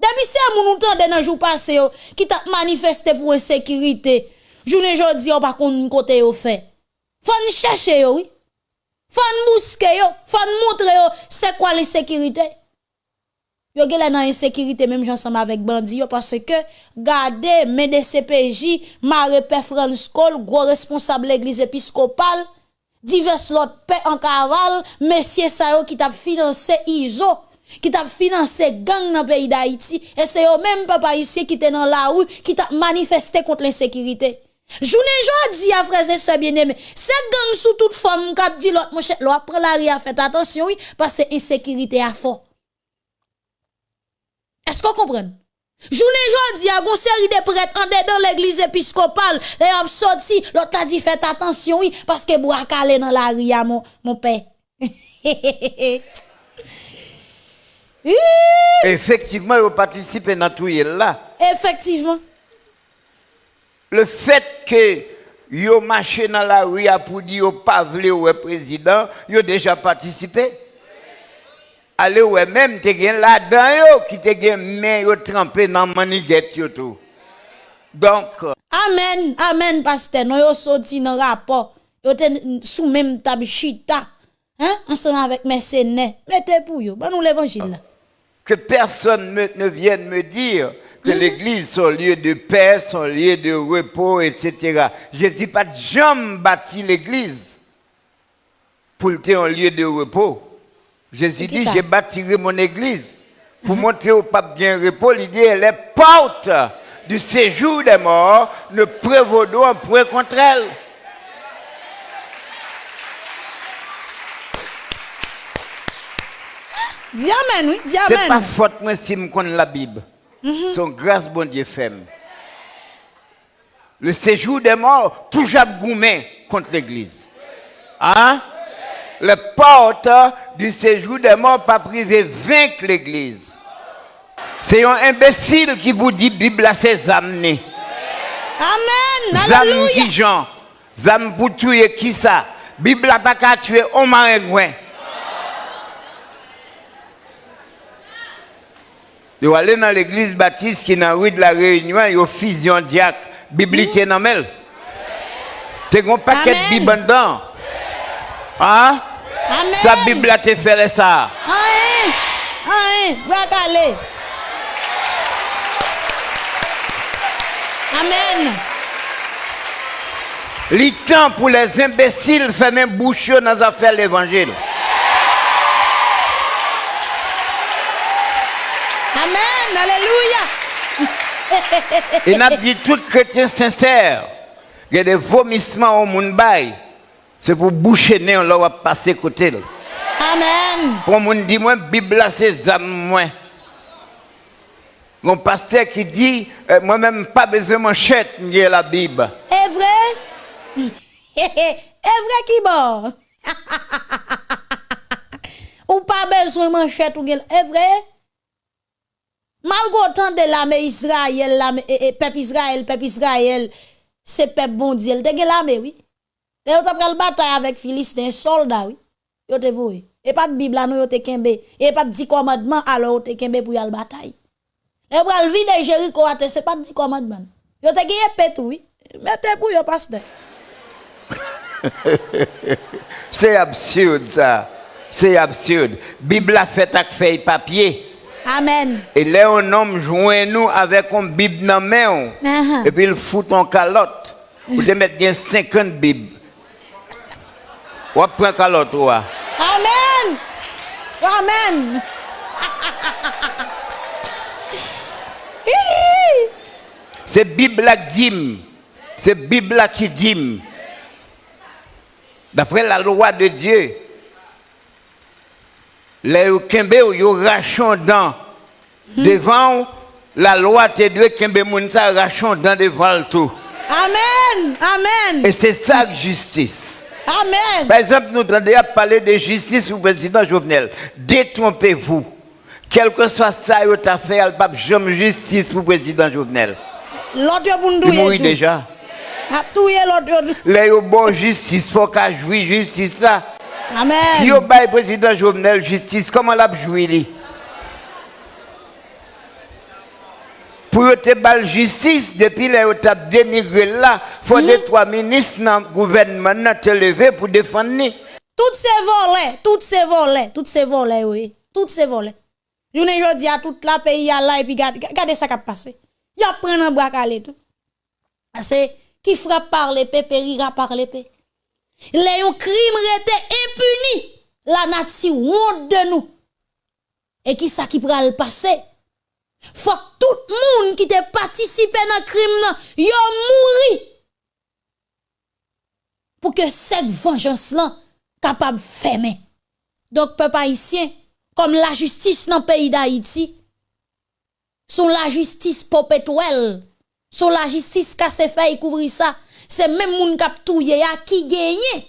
Depi se a moun outan de nan jou pase yo, ki ta manifeste pou insekirite. Jounen jodi yo pa kon kote yo fe. Fan chache yo, oui. Fan bouske yo, fan moutre yo, se kwa l'insekirite. Yo gele nan insekirite menm jansanm avek bandi yo, parce ke gade, mede CPJ, mare pe franskol, gwo responsable l'eglise episkopal, divers l'autre paix en cavale, messieurs ça qui t'a financé ISO qui t'a financé gang dans le pays d'Haïti, et c'est eux même papa ici qui étaient dans la rue, qui t'a manifesté contre l'insécurité. Journée jodi à frères et bien-aimés, c'est gang sous toute forme qui dit l'autre mon cher, l'autre la ria fait attention oui parce que insécurité a fort. Est-ce qu'on comprend? Journée jodi a gon série de prêtres en dans l'église épiscopale, les ont sorti, l'autre a dit faites attention oui parce que bois calé dans la ria mon mon père. [LAUGHS] Effectivement, vous participez dans tout là. Effectivement. Le fait que vous marché dans la rue pour dire pas voulu au président, vous déjà participé. Allez ouais même te gen là-dedans qui te gen main yo trempé dans maniguette tout. Donc Amen, amen pasteur, nous yo sorti dans rapport, yo sous même table chita. Hein, ensemble avec mercenaires. Mettez pour vous, bon nous l'évangile que personne ne vienne me dire que mhm. l'église, son lieu de paix, son lieu de repos, etc. Jésus pas jamais bâti l'église pour être un lieu de repos. Jésus dit, j'ai bâti mon église pour mhm. montrer au pape bien repos. Il dit, les portes du séjour des morts ne prévaudront un point contre elle. Dis amen, oui, dis amen. C'est pas faute moi si je connais la Bible. Mm Son grâce, bon Dieu, fait. Le séjour des morts, toujours goumé contre l'église. Hein? Les portes du séjour des morts, pas privé, vaincre l'église. C'est un imbécile qui vous dit Bible à ses amenés. Amen. Zam qui Jean. Zam pour tuer qui ça? Bible a pas qu'à tuer au marais Yo aller dans l'église baptiste qui est dans la rue de la Réunion, yo fusion diacre, Bible tient dans as un paquet de Bible dedans. Hein? Amen. Sa Bible a te fait ça. Amen. Amen. Amen. Le temps pour les imbéciles même bouche dans les affaires de l'évangile. Alléluia. Et n'a dit tout chrétien sincère, il y a des vomissements au monde c'est pour boucher nez, on va passer côté. Amen. Pour monde dit moi Bible c'est âme moi. Mon pasteur qui dit, euh, moi-même, pas besoin de manchette, j'ai la Bible. Est vrai? [LAUGHS] Est vrai qui bon? [LAUGHS] ou pas besoin de manchette ou. Est vrai? Malgré autant de l'armée Israël, l'armée, peuple Israël, peuple Israël, c'est peuple bon Dieu. Te l'armée, oui. Et vous avez bataille avec Philistins, soldats, oui. Yo te voué. Et pas de Bible nous yo te kembe. Et pas de 10 commandements, alors te kembe pour y aller bataille. Le vide Jéricho, c'est pas de 10 commandements. Yo te gagné pète, oui. Mettez pour yo pasteur. [LAUGHS] C'est absurde ça. C'est absurde. Bible a fait avec feuille papier. Amen. Et là, un homme joint nous avec une Bible dans la main. Uh-huh. Et puis il fout en calotte. Vous [LAUGHS] devez mettre 50 Bibles. Ou prend calotte ou Amen. Amen. C'est Bible qui dit. C'est Bible qui dit. D'après la loi de Dieu, les Kembe yo rachondant devant la loi te doit Kembe Mounsa rachondant devant le tout. Amen. Amen. Et c'est ça la justice. Amen. Par exemple, nous entendons parlé de justice au président Jovenel. Détrompez-vous. Quel que soit ça, vous avez fait, il pape jamais justice pour le président Jovenel. L'autre, vous nous Il mourit déjà. Les bon justice, faut qu'à jouer justice ça. Amen. Si vous avez le président Jovenel justice, comment l'a joué Pour te bal justice, depuis là, vous avez dénigré là, il faut que trois ministres dans le gouvernement te lever pour défendre. Toutes ces volets, toutes ces volets, toutes ces volets, oui. Toutes ces volets. Je ne dis à toute la pays là et puis regardez ça qui a passé. Il y a pris un bras calé tout. C'est qui frappe par l'épée périra par l'épée. Les crimes étaient impunis. La nature honte de nous. Et qui ça qui pral passer? Fok tout moun ki te patisipe nan krim nan, yo mouri. Pou ke sek venjans lan kapab feme. Dok pe pa isyen, kom la justis nan peyi da iti, son la justis popet wel, son la justis kase fey kouvri sa, se men moun kap touye ya ki genye.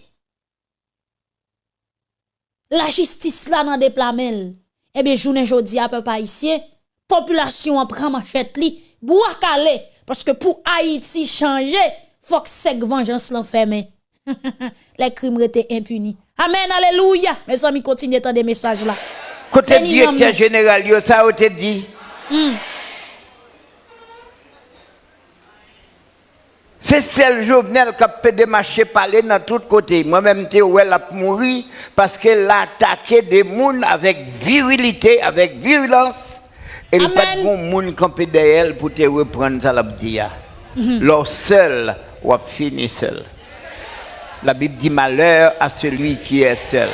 La justis la nan deplamel, ebe jounen jodi a pe pa isyen, population en prend machette li, bois calé parce que pour Haïti changer, faut que cette vengeance l'enferme. [LAUGHS] Les crimes étaient impunis. Amen, alléluia. Mes amis, continuez à des messages là. Côté directeur général, yo, ça a été dit. Hmm. C'est celle Jovenel qui a fait des marchés parler dans tous côtés. Moi-même, je elle a mouru parce qu'elle a attaqué des gens avec virilité, avec violence. Et il n'y a pas de monde qui derrière pour te reprendre ça, la Leur seul, ou fini seul. La Bible dit malheur à celui qui est seul.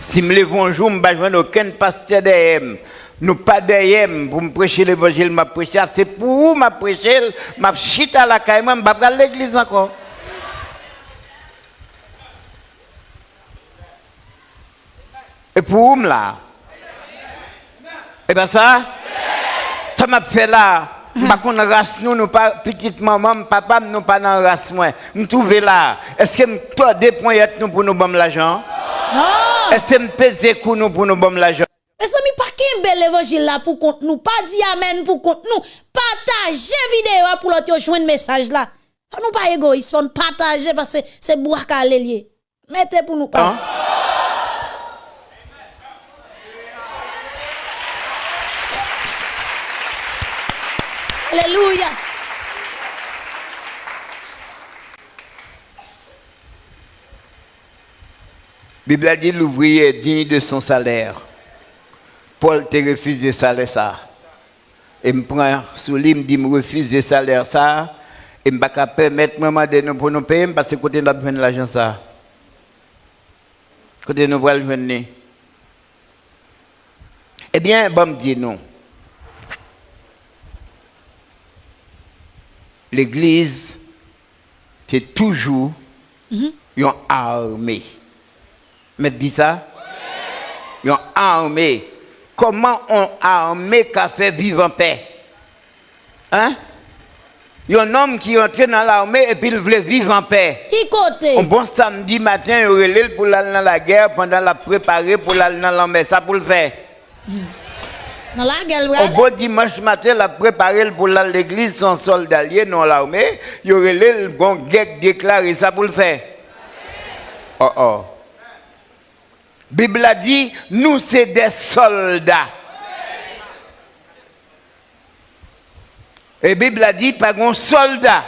Si je me lève un jour, je ne vais aucun pasteur derrière nous pas derrière pour me prêcher l'évangile, m'a prêcher, c'est pour vous m'a prêcher, m'a chita à la caille, m'a pas l'église encore. Et pour vous là, et bien ça, ça m'a fait là. Pas qu'on race nous, nous pas petite maman, papa, nous pas dans race moi. Nous trouver là. Est-ce que toi des points nous pour nous bon l'argent? Non. Est-ce que me pèse nous pour nous bon l'argent? Mes amis, pas qu'un bel évangile là pour compte nous, pas dit amen pour compte nous, partagez vidéo pour l'autre joindre message là. Nous pas égoïstes, on partager parce que c'est boire lié. Mettez pour nous passer. Alléluia. Bible dit l'ouvrier est digne de son salaire. Paul te refusé salaire ça. Et me prend sous lui, me dit me refuser salaire ça. Et me pas permettre maman de nous pour nous payer parce que côté nous besoin l'argent ça. Côté nous voulons venir. Eh bien, bon me dit non. L'église, c'est toujours une armée. Mais dis ça? Une armée comment on armé qu'a fait vivre en paix? Hein? Il y a un homme qui est entré dans l'armée et puis il voulait vivre en paix. Qui côté? Un bon samedi matin, il relève pour aller dans la guerre pendant la préparer pour aller dans l'armée. Ça pour le faire. Dans la gueule, Un bon dimanche matin, la préparer pour l'église sans soldat lié dans l'armée. Il relève le bon déclaré. Ça pour le faire. Oh oh. Bible a dit, nous c'est des soldats. Et Bible a dit, pas un soldat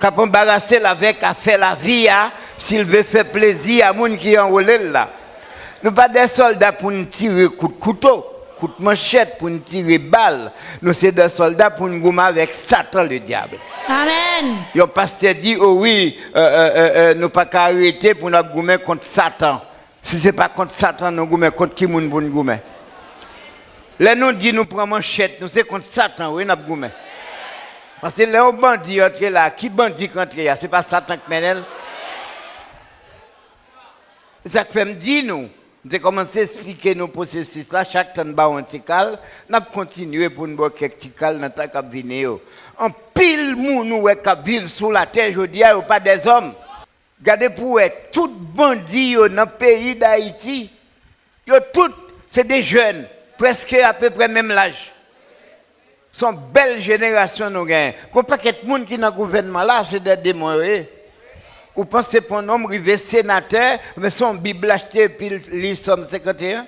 qui a embarrassé avec à faire la vie, hein, s'il veut faire plaisir à moun qui enrôle là. Nous pas des soldats pour nous tirer coup de couteau, coup de manchette, pour nous tirer balle. Nous c'est des soldats pour nous gommer avec Satan le diable. Amen. Le pasteur dit, oh oui, euh, euh, euh, euh, nous pas qu'à arrêter pour nous gommer contre Satan. Si ce n'est pas contre Satan, nous gommer contre qui moun pour nous gommer? Là, nous dit, nous prenons manchette, nous c'est contre Satan, oui, nous gommer. Parce que les bandits entre là, qui bandit entre là, c'est pas Satan qui mène. Ça fait me dire nous, j'ai commencé à expliquer nos processus là, chaque temps bas un tical, n'a continué pour nous quelques tical dans ta cabine. En pile moun nous qui vivent sous la terre, je dis, pas des hommes. Regardez pour eux, tout bandit dans le pays d'Haïti, tout c'est des jeunes, presque à peu près même l'âge. Son belle génération nous gagne. Qu'on pas que monde qui dans le gouvernement là, c'est des démons. Vous pensez pour un homme arrivé sénateur, mais son Bible acheté puis il somme 51?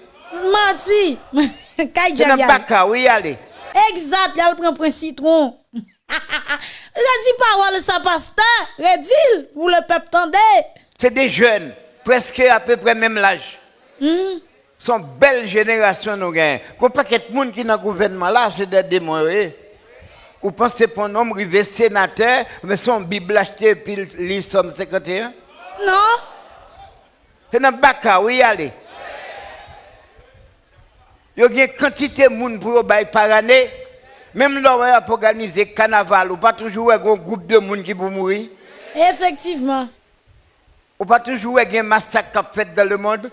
Mati. [LAUGHS] Kay C'est bac, oui, allez. Exact, il prend un citron. [LAUGHS] Redis parole ça pasteur, redis pour le peuple tendez. C'est des jeunes, presque à peu près même l'âge. Hmm? Son belle génération nous gagne. Qu'on pas que monde qui dans le gouvernement là, c'est des démons. Vous pensez pour un homme arrivé sénateur, mais son Bible acheté puis il somme 51? Non? C'est dans le bac, oui, allez. Il y a une quantité de monde pour par année. Même là, on a organisé carnaval, ou pas toujours un groupe de monde qui pour mourir. Effectivement. Ou pas toujours un massacre qui fait dans le monde.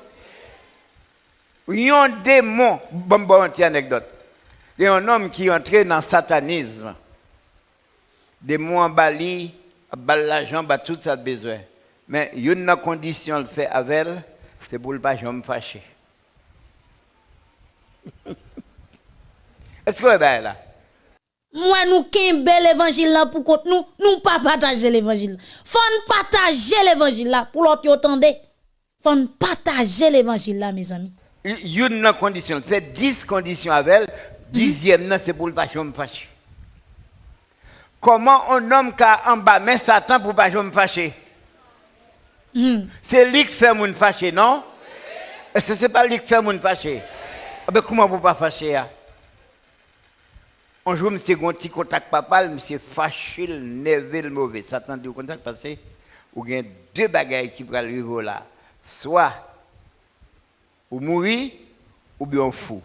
Il y a un démon, bon, bon, anecdote. Il y a un homme qui est entré dans le satanisme. Démon en Bali, bal l'argent, bah, tout ça a besoin. Mais il y a une condition le fait avec elle, c'est pour ne pas me fâcher. Est-ce que vous êtes là? Moi, nous kembe l'évangile là pour compte nous, nous pas partager l'évangile. Faut partager l'évangile là pour l'autre yo tende. Faut partager l'évangile là, mes amis. Il y a une condition, fait 10 conditions avec elle, dixième, c'est pour ne pas me fâcher. Comment un homme qui a en bas, mais Satan pour ne pas me fâcher? Hmm. C'est lui qui fait mon fâcher, non? Est-ce que ce n'est pas lui qui fait mon fâcher? Ah ben, comment vous pas fâcher? hein? Un jour, monsieur, un petit contact papa, monsieur fâché, le nerveux, le mauvais. Satan dit contact parce que vous avez deux bagailles qui vont arriver là. Soit ou mourir, ou bien fou.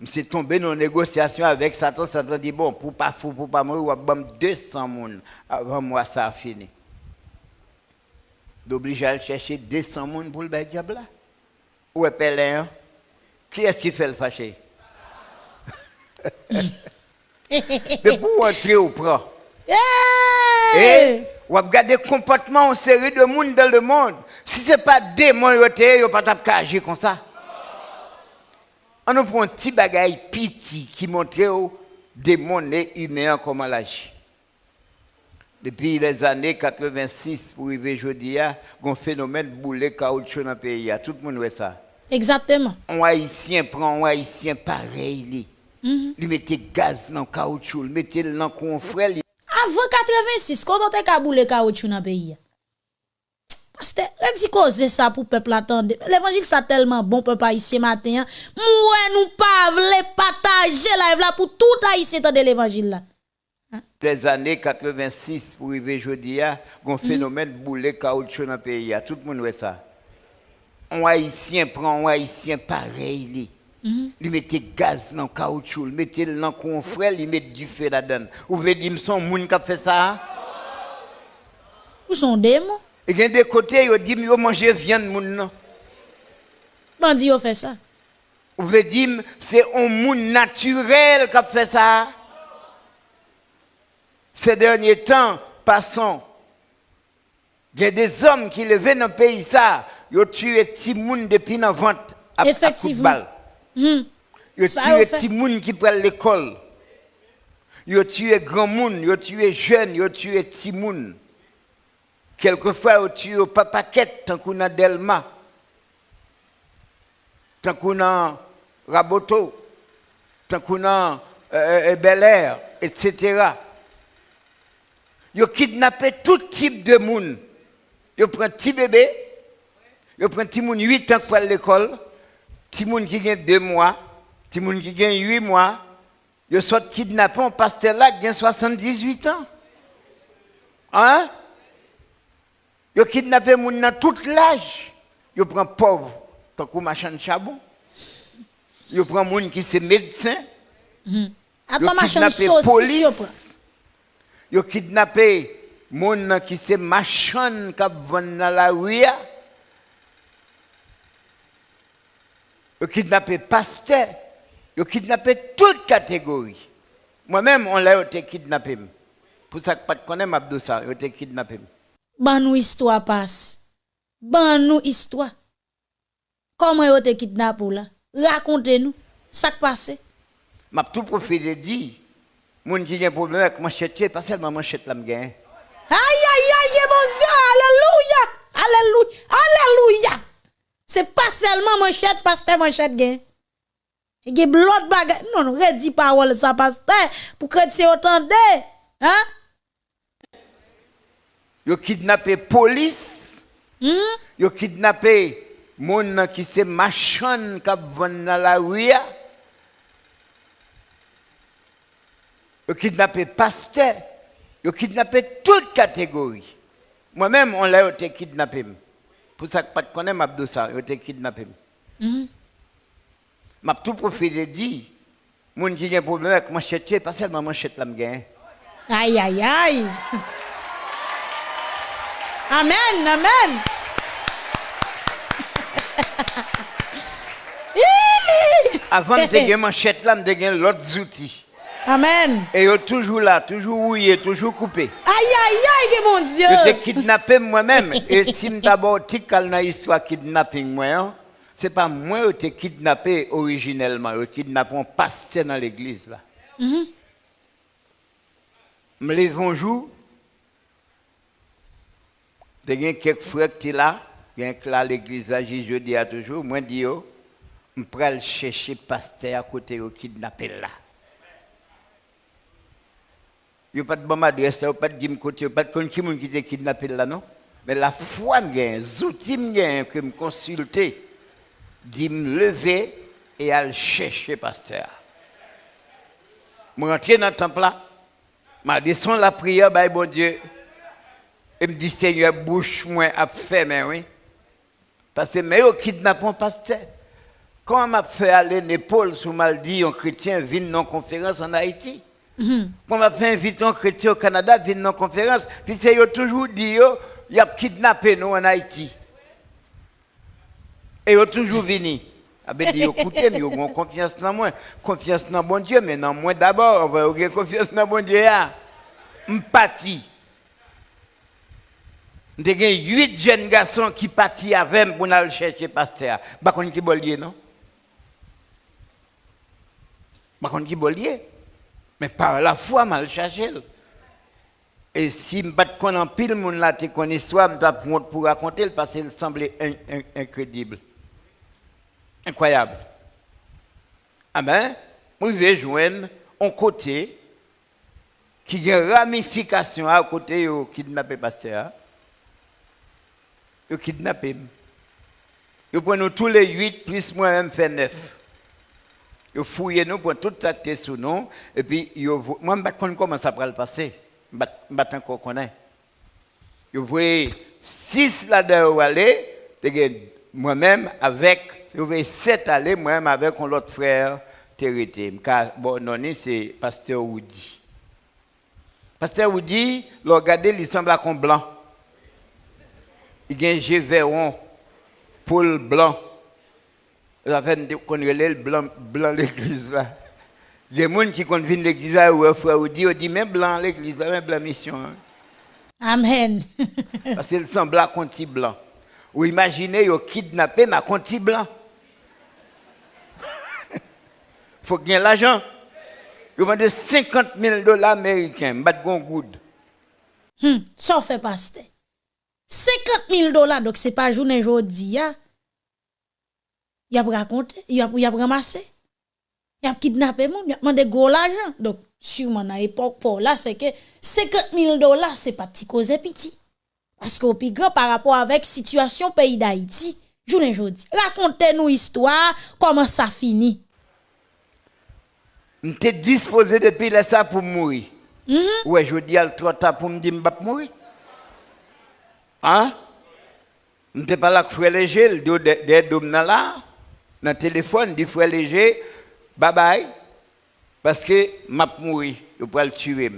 Monsieur tombé dans une négociation avec Satan. Satan dit bon, pour pas fou, pour pas mourir, on va 200 personnes avant moi, ça a fini. D'obliger à chercher 200 personnes pour le diable là. Où est Pélin? hein? Qui est-ce qui fait le fâché? [LAUGHS] De pour entrer au prend. Et on va regarder le comportement en série de monde dans le monde. Si ce n'est pas démon, il n'y a pas de agir comme ça. On nous prend un petit bagaille petit qui montre démons et humains comment l'agir. Depuis les années 86 pour arriver aujourd'hui, il y a un phénomène boulet caoutchouc dans le pays. Tout le monde voit ça. Exactement. Un haïtien prend un haïtien pareil. Il mettait gaz dans le caoutchouc, il mettait dans le confrère. Avant 86, quand on te kaboule caoutchouc dans le pays. Redis cause ça pour peuple attendre. L'évangile ça tellement bon, peuple haïtien matin. Moi, nous pas vle partager live là pour tout haïtien de l'évangile là. Les années 86 pour arriver aujourd'hui, il y a un phénomène boulet caoutchouc dans le pays. Tout le monde voit ça. Un haïtien prend un haïtien pareil. lui. Il mettait gaz dans le caoutchouc, il mettait dans le confrère, il mettait du feu là-dedans. Vous voulez dire que son monde qui fait ça? Où sont démons? Et il y a des côtés, ils disent, ils mangent viande, moun non. Bandi yo fait ça. Vous voulez dire, c'est un monde naturel qui a fait ça. Ces derniers temps, passons. Il y a des hommes qui levaient dans le pays ça. Ils ont tué des gens depuis la vente à, à coup de Effectivement. Hmm. Ils ont tué fait. gens qui prennent l'école. Ils ont tué grand monde, ils ont tué jeunes, ils ont tué petits monde. Quelquefois, ont tué au papaquette, tant qu'on a Delma, tant qu'on a Raboto, tant qu'on a euh, euh, Bel Air, etc. Ils kidnappé tout type de monde. Ils prennent petit bébé, ils prennent petit monde 8 ans pour aller à l'école, petit monde qui gagne 2 mois, petit monde qui gagne 8 mois. Ils sont kidnappés, un pasteur là qui a 78 ans. Hein? Ils kidnappé les gens dans tout l'âge. Ils prennent pauvre, tant qu'on machin de charbon. Ils prennent les gens qui sont médecins. À Ils prend? police. Ils les gens qui sont machin qui vont dans la rue. Ils ont kidnappé pasteur. Ils ont kidnappé toute catégorie. Moi-même, on l'a été kidnappé. Pour ça que pas de connaître Abdou ça, ils ont été. ban nou histwa pas. Ban nou histwa. Koman yo te kidnap ou la? Rakonte nou, sak pase. Map tout profite di, moun ki gen probleme ak manchete, pas selman manchete la m gen. Aïe, aïe, aïe, bon Dieu, alléluia, alléluia, alléluia. C'est pas seulement manchette, pasteur manchette gen. Il y a blot bagay. Non, non, redis parole ça, pasteur, pour que tu entendez. Hein? Ils ont kidnappé police. Hmm? Ils ont kidnappé moun qui se machan qui vont dans la rue. Ils ont kidnappé pasteur. Ils ont kidnappé toute catégorie. Moi-même, on l'a été kidnappé. Pour ça que pas de connaître Abdou ça, ils ont été kidnappé. M'a tout profité dit, moun qui a un problème avec manchette, pas seulement manchette là me gagne. Aïe, aïe, aïe. Amen, amen. [LAUGHS] Avant de [LAUGHS] gagner manchette là, de gagner l'autre outils. Amen. Et sont toujours là, toujours rouillé, toujours coupé. Aïe, aïe, aïe, mon Je t'ai Dieu. kidnappé moi-même. Et si je d'abord dans l'histoire kidnapping, moi, hein, c'est pas moi qui t'ai kidnappé originellement. Je kidnappé un pasteur dans l'église. là. Me lève un jour, il y a quelques frères qui sont là, il y a là à l'église, là, je dis toujours, moi, je dis, je vais aller chercher pasteur à côté, au kidnappé là. Il n'y a pas de bonne adresse, il n'y a pas de côté, il n'y a pas de qui qui était kidnappé là, non? Mais la foi, je les outils je que me consulter, dit me lever et aller chercher pasteur. Je rentre dans le temple là, je descends la prière, bah, bon Dieu, et me dit, Seigneur, bouche moi à fermer, oui. Parce que mais au kidnappe un pasteur. Comment m'a fait aller l'épaule sous mal dit un chrétien vient non conférence en Haïti? Quand m'a fait inviter un chrétien au Canada vient non conférence, puis c'est toujours dit yo, y a kidnappé nous en Haïti. Et yo toujours venu. Ah ben dit écoutez, mais yo ont confiance dans moi, confiance dans bon Dieu, mais dans moi d'abord, on va avoir confiance dans bon Dieu là. M'pati. J'ai huit jeunes garçons qui partent avec moi pour aller chercher pasteur. Par contre, qui bollier, non? Par contre, qui bollier? Mais par la foi, mal chercher. Et si je ne pas en pile, mon là, te connais histoire, je dois pour raconter parce qu'il semblait in- in- incroyable. Incroyable. Ah ben, je vais joindre un côté qui a une ramification à côté de kidnappé pasteur. Ils kidnappé. Ils prennent tous les huit, plus moi-même fait neuf. Ils fouillent nous pour tout est sous nous. Et puis, ils moi, je ne sais pas comment ça va le passer. Je ne sais pas encore connaître. Ils voient six là-dedans aller, moi-même avec, ils voient sept aller, moi-même avec un autre frère, Terité. Car, bon, non, c'est Pasteur Woody. Pasteur Woody, regardez, il semble à blanc. Il y a un Gévéron, Paul blanc. La peine de relève le blanc, blanc l'église là. Il y a des gens qui quand viennent l'église là, ou frère, ou dit, même blanc l'église là, même blanc mission. hein. Amen. Parce [LAUGHS] qu'il semble à conti blanc. Ou imaginez, ils ont kidnappé ma conti blanc. faut gagner l'argent. Ils ont demandé 50 000 dollars américains, bat gon good. Hmm, ça fait pasteur. 50 000 dollars, donc c'est pas journée aujourd'hui. Ya. Y a raconté, a, y a ramassé. Y a kidnappé moun, y a demandé gros l'argent. Donc, sûrement, dans l'époque, pour là, c'est que 50 000 dollars, c'est pas petit cause petit. Parce qu'au plus grand par rapport avec situation pays d'Haïti, journée aujourd'hui. Racontez-nous histoire, comment ça finit. J'étais disposé depuis là ça pour mourir. Mhm. Ouais, je dis à le trop tard pour me dire vais mourir. Hein? Je n'étais pas là que frère léger, le dos des dômes là. Dans le téléphone, dit frère léger, bye bye. Parce que je mourir, je vais le tuer.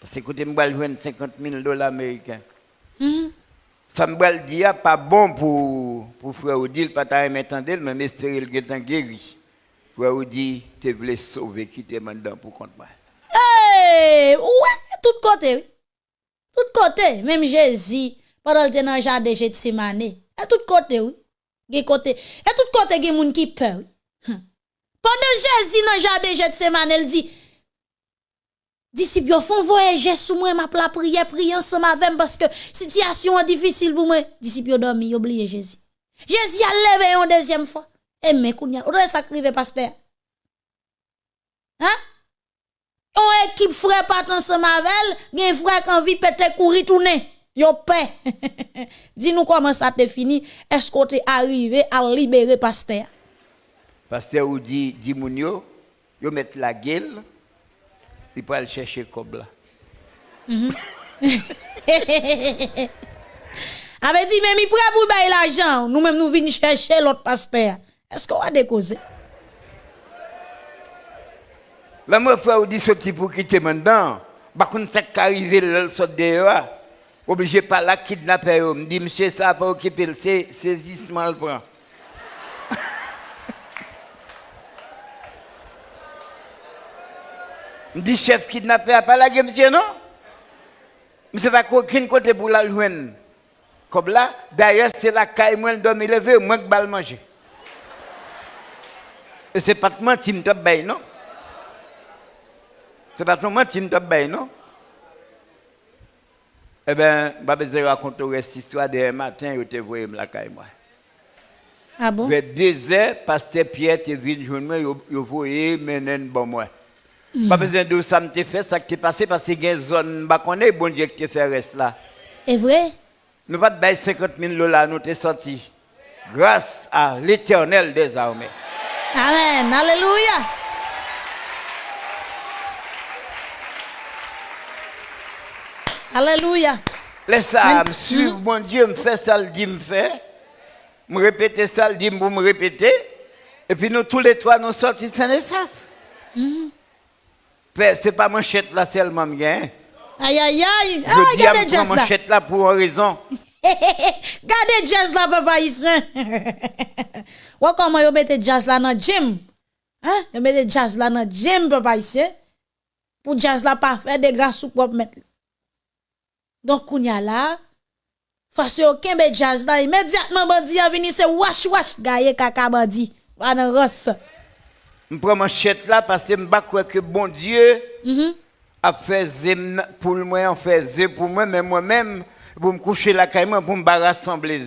Parce que écoutez, je vais jouer 50 000 dollars américains. Mhm. Ça me va le dire, pas bon pour, pour frère Odile, pas ta m'entendre, mais espérer le est guéri. Frère Odile, tu voulais sauver qui t'es maintenant pour compte moi. Hey, ouais, tout côté. oui. Tout côté, même Jésus, pendant le temps dans le jardin Gethsemane, et tout côté, oui. Gen côté, et tout côté gen moun oui. Hum. Pendant Jésus dans le jardin Gethsemane, il dit Disciples yo font voyager sous moi m'a la prier ensemble avec moi parce que situation est difficile pour moi. Disciples yo dormi, yo oublié Jésus. Jésus a levé une deuxième fois. Et mais kounya, ou ça crive pasteur? Hein? On équipe frère pas ensemble avec gen frère qui envie péter courir tourner. Yo paix. [LAUGHS] Dis-nous comment ça te fini. Est-ce qu'on t'est arrivé à libérer pasteur? Pasteur ou dit, dit moun yo, yo met la gueule, il peut aller chercher le cob là. [LAUGHS] Avait dit, mais mi prêt pour bailler l'argent. Nous-mêmes, nous venons chercher l'autre pasteur. Est-ce qu'on va décauser? Là, moi, frère, ou dit sorti pour quitter maintenant. Par contre, c'est qu'arrivé le sort dehors. Obligé par là kidnapper. yo. Me dit, monsieur, ça va pas occuper le sais- saisissement le prend. [LAUGHS] Me dit, chef kidnappé a pas la monsieur, non? Monsieur va aucun côté pour la joindre. Comme là, d'ailleurs, c'est la caille, moi, le dormi levé, moi, que balle manger. Et c'est pas de mentir, me non? Se fason mwen ti nou tap bay, non? E ben, ba beze rakonto res histwa de matin yo te voye mlakay mwen. Ah bon? Ve deze, paste Pierre te vin joun mwen, yo, yo voye menen bon mwen. Mm. Ba beze de ou sa mte fe, sa ki te pase, pase gen zon bakone, bon diye ki te fe res la. E vre? Nou pat bay 50 min lola, nou te soti. Grâce à l'éternel des armées. Amen. Alléluia. Alléluia. Laisse ça me suivre, mon Dieu me fait ça, le dit me fait. Me répéter ça, le dit pour me répéter. Et puis nous tous les trois nous sortis sains et saufs. Père, C'est pas manchette là seulement, bien. Aïe, aïe, aïe. Ah, Je à regardez jazz là. manchette là pour raison. [LAUGHS] Gardez jazz là, papa ici. [LAUGHS] Ou comment vous mettez jazz là dans le gym? Hein? Vous mettez jazz là dans le gym, papa ici. Pour jazz là pas faire des gars sous propre mettre. Donc, kounya là, face aucun be jazz là, immédiatement bandi a venu, c'est wash wash, gaye kaka bandi. Va dans rosse. Je prends manchette là parce que crois que bon Dieu Mhm. a fait zem pour moi, a fait pour moi, mais moi-même, pour me coucher la caille, pour me rassembler.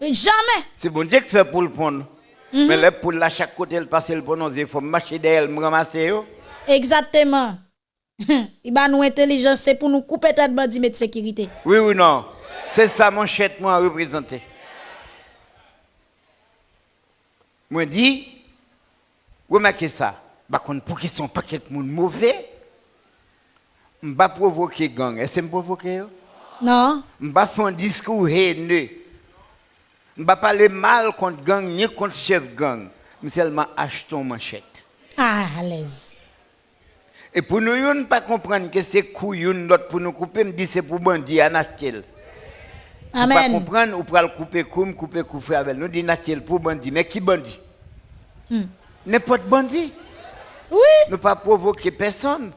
Jamais. C'est bon Dieu qui fait pour le prendre. Mais là, pour la chaque côté, le passer le prendre, il faut marcher derrière, me ramasser. Exactement. Il va nous intelligence, c'est pour nous couper tête bandit de sécurité. Oui ou non C'est ça mon chèque moi représenter. Moi dit remarquez ça. Bah pour qu'ils sont paquet de monde mauvais M'ba provoquer gang. Est-ce me provoquer Non. M'ba faire un discours haineux. M'ba parler mal contre gang ni contre chef gang. Mais seulement achetons manchette. Ah, à l'aise. Et pour nous, ne pas comprendre que c'est couillon l'autre pour nous couper, me dit c'est pour bandit à Nachel. Amen. Pour pas comprendre, ou pour le couper comme couper couper avec nous dit Nachel pour bandit, mais qui bandit hmm. N'importe bandit. Oui. Ne pas provoquer personne.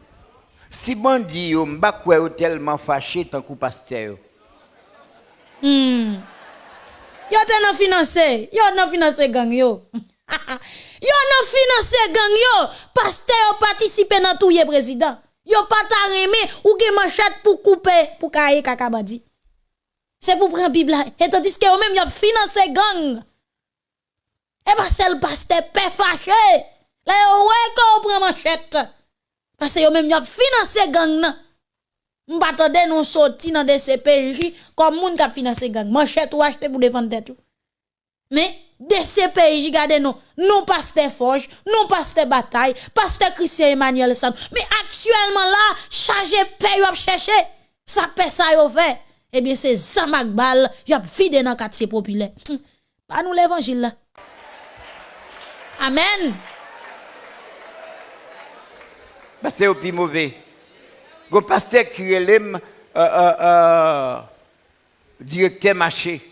Si bandit yo m'ba quoi tellement fâché tant que pasteur. Hmm. Yo t'en non financé, yo t'en financé gang yo. [LAUGHS] yo nan financer gang yo, pasteur yo participer dans tout président. Yo pas ta remé ou gen manchette pour couper pour kaye kakabadi. C'est pour prendre Bible là. et tandis que yo même yo financer gang. Et pas seul pasteur pe fâché. Là yo ouais qu'on prend manchette. Parce que yo même yo financer gang nan. M'battendais nous sorti dans des CPJ comme moun qui financé gang. Manchette ou acheter pour défendre ou. Mais des CPJ gardez nous, nous pasteur Forge, nous pasteur Bataille, pasteur Christian Emmanuel Sam. Mais actuellement là, chargé paye ou chercher. Ça paie ça yo fait. Eh bien c'est Zamak Bal, y a vide dans quartier populaire. Hum, Pas nous l'évangile là. Amen. Bah, c'est au plus mauvais. Go pasteur qui euh, euh, euh, directeur marché.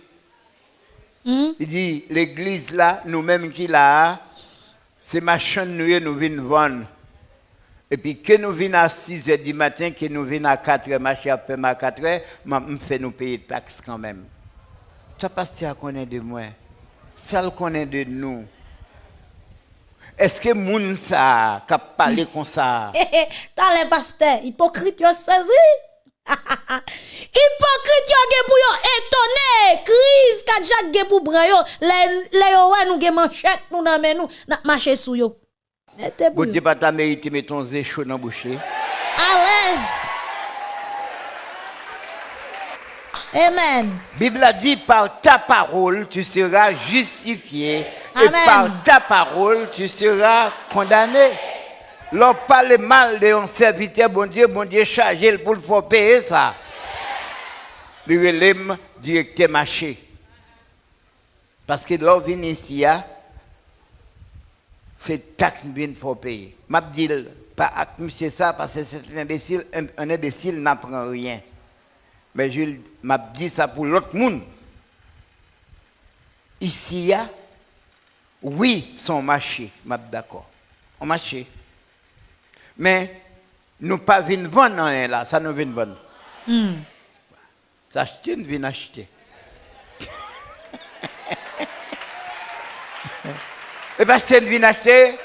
Hmm? Il dit, l'église là, nous-mêmes qui là, c'est machin nous nous venons vendre. Et puis que nous venons à 6 h du matin, que nous venons à 4 h, marché à peu à 4 h, me fait nous payer taxes quand même. Ça pasteur connaît de moi. Ça le connaît de nous. Est-ce que moun ça, qui parlé comme ça? [LAUGHS] Eh, eh, T'as les pasteurs, hypocrite saisi? [LAUGHS] hypocrite yo gen pour yo étonné. Crise ka Jacques gen pour bran yo. Le le yo wè nou gen manchette nou nan men nou, n'a marché sou yo. Yo. pas ta mérité, mais ton zé chaud dans la bouche. À l'aise. Amen. Bible a dit, par ta parole, tu seras justifié. Et Amen. par ta parole, tu seras condamné. L'on parle mal de un serviteur, bon Dieu, bon Dieu, chargé pour le faire payer ça. Le relève directeur marché. Parce que l'on vient ici, hein, c'est taxe bien faut payer. M'a dit pas avec monsieur ça parce que c'est un imbécile, un, imbécile n'apprend rien. Mais je dit ça pour l'autre monde. Ici, a, oui, son marché, m'a d'accord. On marché. Mais nous pas venir vendre rien là, ça nous vient vendre. Acheter, nous venons acheter. Et parce que nous venons acheter,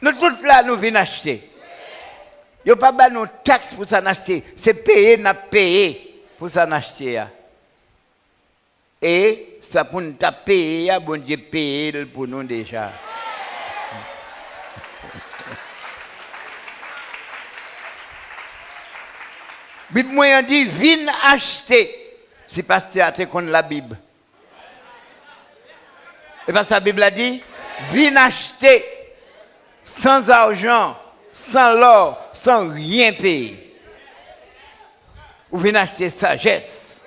nous tous là, nous venons acheter. Il n'y a pas de taxes pour s'en acheter. C'est payer, n'a payé pour s'en acheter. Et ça pour nous payer, bon Dieu payer pour nous déjà. Bible moyen dit, viens acheter. Si pasteur a contre la Bible. Et parce que la Bible a dit, viens acheter sans argent, sans l'or, sans rien payer. Ou viens acheter sagesse.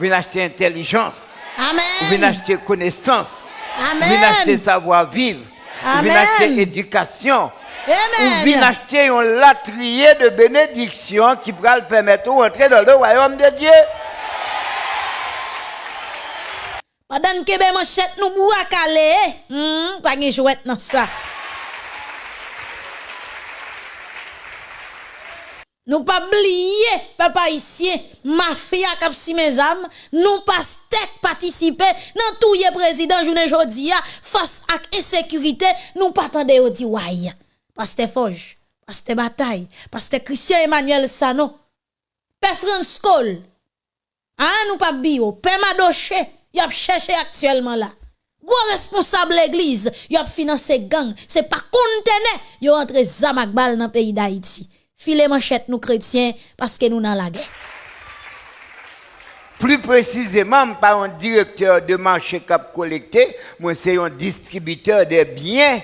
Ou viens acheter intelligence. Ou Amen. acheter connaissance. Ou Amen. viens acheter savoir-vivre. Ou Amen. acheter éducation. Ou viens Amen. acheter un latrier de bénédiction qui pourra le permettre de rentrer dans le royaume de Dieu. Pendant que ben manchette nous boua calé, hmm, pas gen jouet dans ça. Nous pas oublier, papa ici, mafia kap si mes âmes, nous pas stek participer dans tout yé président journée jodi a, face à insécurité, nous pas tande yo di why. Pasteur Foge, Pasteur Bataille, Pasteur Christian Emmanuel Sano, Père France Cole, ah, nous pas bio, Père Madoché, y a cherché actuellement là. Gros responsable l'église, y a financé gang, c'est pas contene, y a entre zamak bal dans le pays d'Haïti. Filet manchette nous chrétiens parce que nous dans la guerre. Plus précisément, pas un directeur de marché cap collecté, moi c'est un distributeur de biens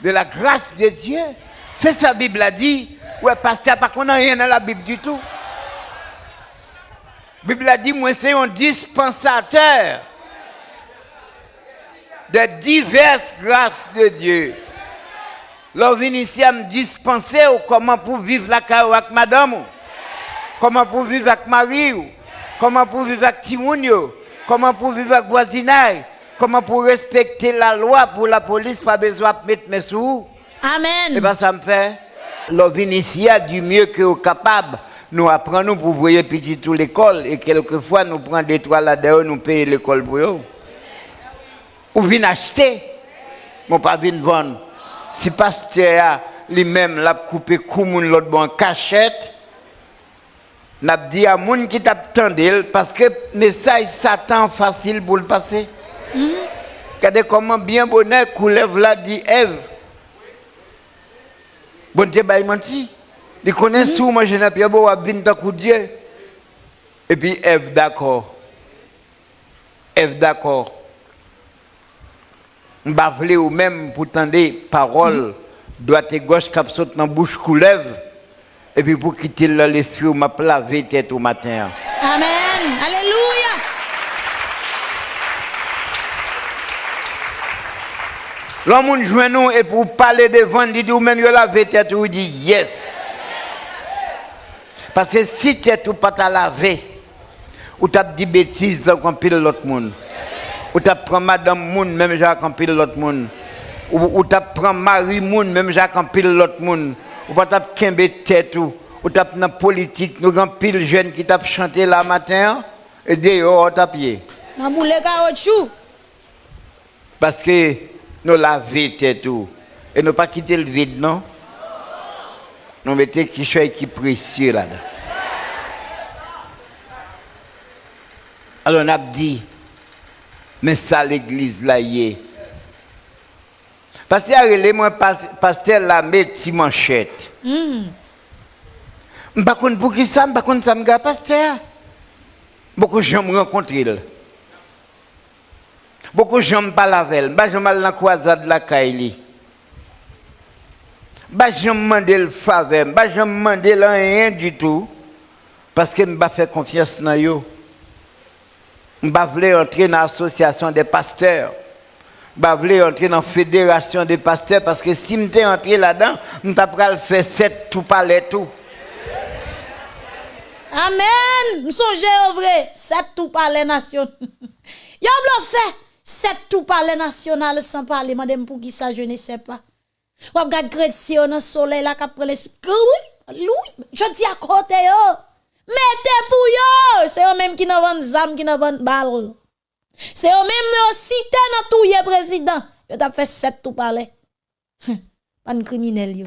de la grâce de Dieu. C'est ça la Bible a dit. Ouais, pasteur, pas qu'on a rien dans la Bible du tout. La Bible a dit, moi c'est un dispensateur de diverses grâces de Dieu. L'on ici à me dispenser comment pour vivre la carrière avec madame. Comment pour vivre avec Marie? Comment pour vivre avec Timounio Comment pour vivre avec voisinage? Comment pour respecter la loi pour la police, pas besoin de mettre mes sous Et Amen. bien ça me fait, l'on ici du mieux que vous capable. Nous apprenons pour voyer petit tout l'école et quelquefois nous prenons des trois là-dedans, nous payons l'école pour eux. Ou venez acheter, mais pas vendre. Si pasteur lui-même l'a coupé comme l'autre bon cachette, n'a dit à moun qui t'attendait parce que message Satan facile pour le passer. Regardez comment bien bonheur coulève là dit Ève. Bon Dieu bah il menti. Il connaît sous moi je n'ai pas beau coup Dieu. Et puis Ève d'accord. Ève d'accord. M'ba vle ou même pour tendre parole droite et gauche cap saute dans bouche coulève. Et puis pour quitter l'esprit m'a lavé tête au matin. Amen. Alléluia. L'homme joint nous et pour parler devant, il dit ou même lavé tête ou dit yes. Parce que si tête ou pas ta lavé, ou t'as dit bêtises comme pile l'autre monde. Ou t'as pris madame moun même Jacques en pile l'autre monde. Ou, t'as pris Marie moun même Jacques en pile l'autre monde. Ou pas t'as kembe tête ou ou t'as dans politique nous grand pile jeunes qui t'a chanté la matin et dehors t'as pied. Parce que nous laver tête tout. Et nous pas quitter le vide, non? Nous mettons quelque chose qui précieux là-dedans. Alors on a dit, mais ça l'église là y est. Parce que relé moi pas- pasteur la met petit manchette. Konn pour qui ça, m'pa konn ça m'ga pasteur? Beaucoup de gens me rencontrent. Beaucoup de gens parlent avec elle. Bah, je dans la croisade de la Kaili. Je demande le faveur. Bah, je demande rien du tout. Parce que je ne faire confiance dans eux. Je voulais entrer dans l'association des pasteurs. Je voulais entrer dans la fédération des pasteurs. Parce que si je suis entré là-dedans, je vais faire sept tout parler tout. Amen. M'songe au vrai. Sept tout parler national. [LAUGHS] Y'a blo Sept tout parler national sans parler. Madame pour qui ça je ne sais pas. Ou regarde chrétien dans le soleil là qui prend l'esprit. Oui, Louis, je dis à côté yo. Mettez pour yo. C'est eux même qui n'ont vend zam, qui n'ont vend balle. C'est eux même qui cité dans tout yé président. Yo t'a fait sept tout parler. Pas de criminel yo.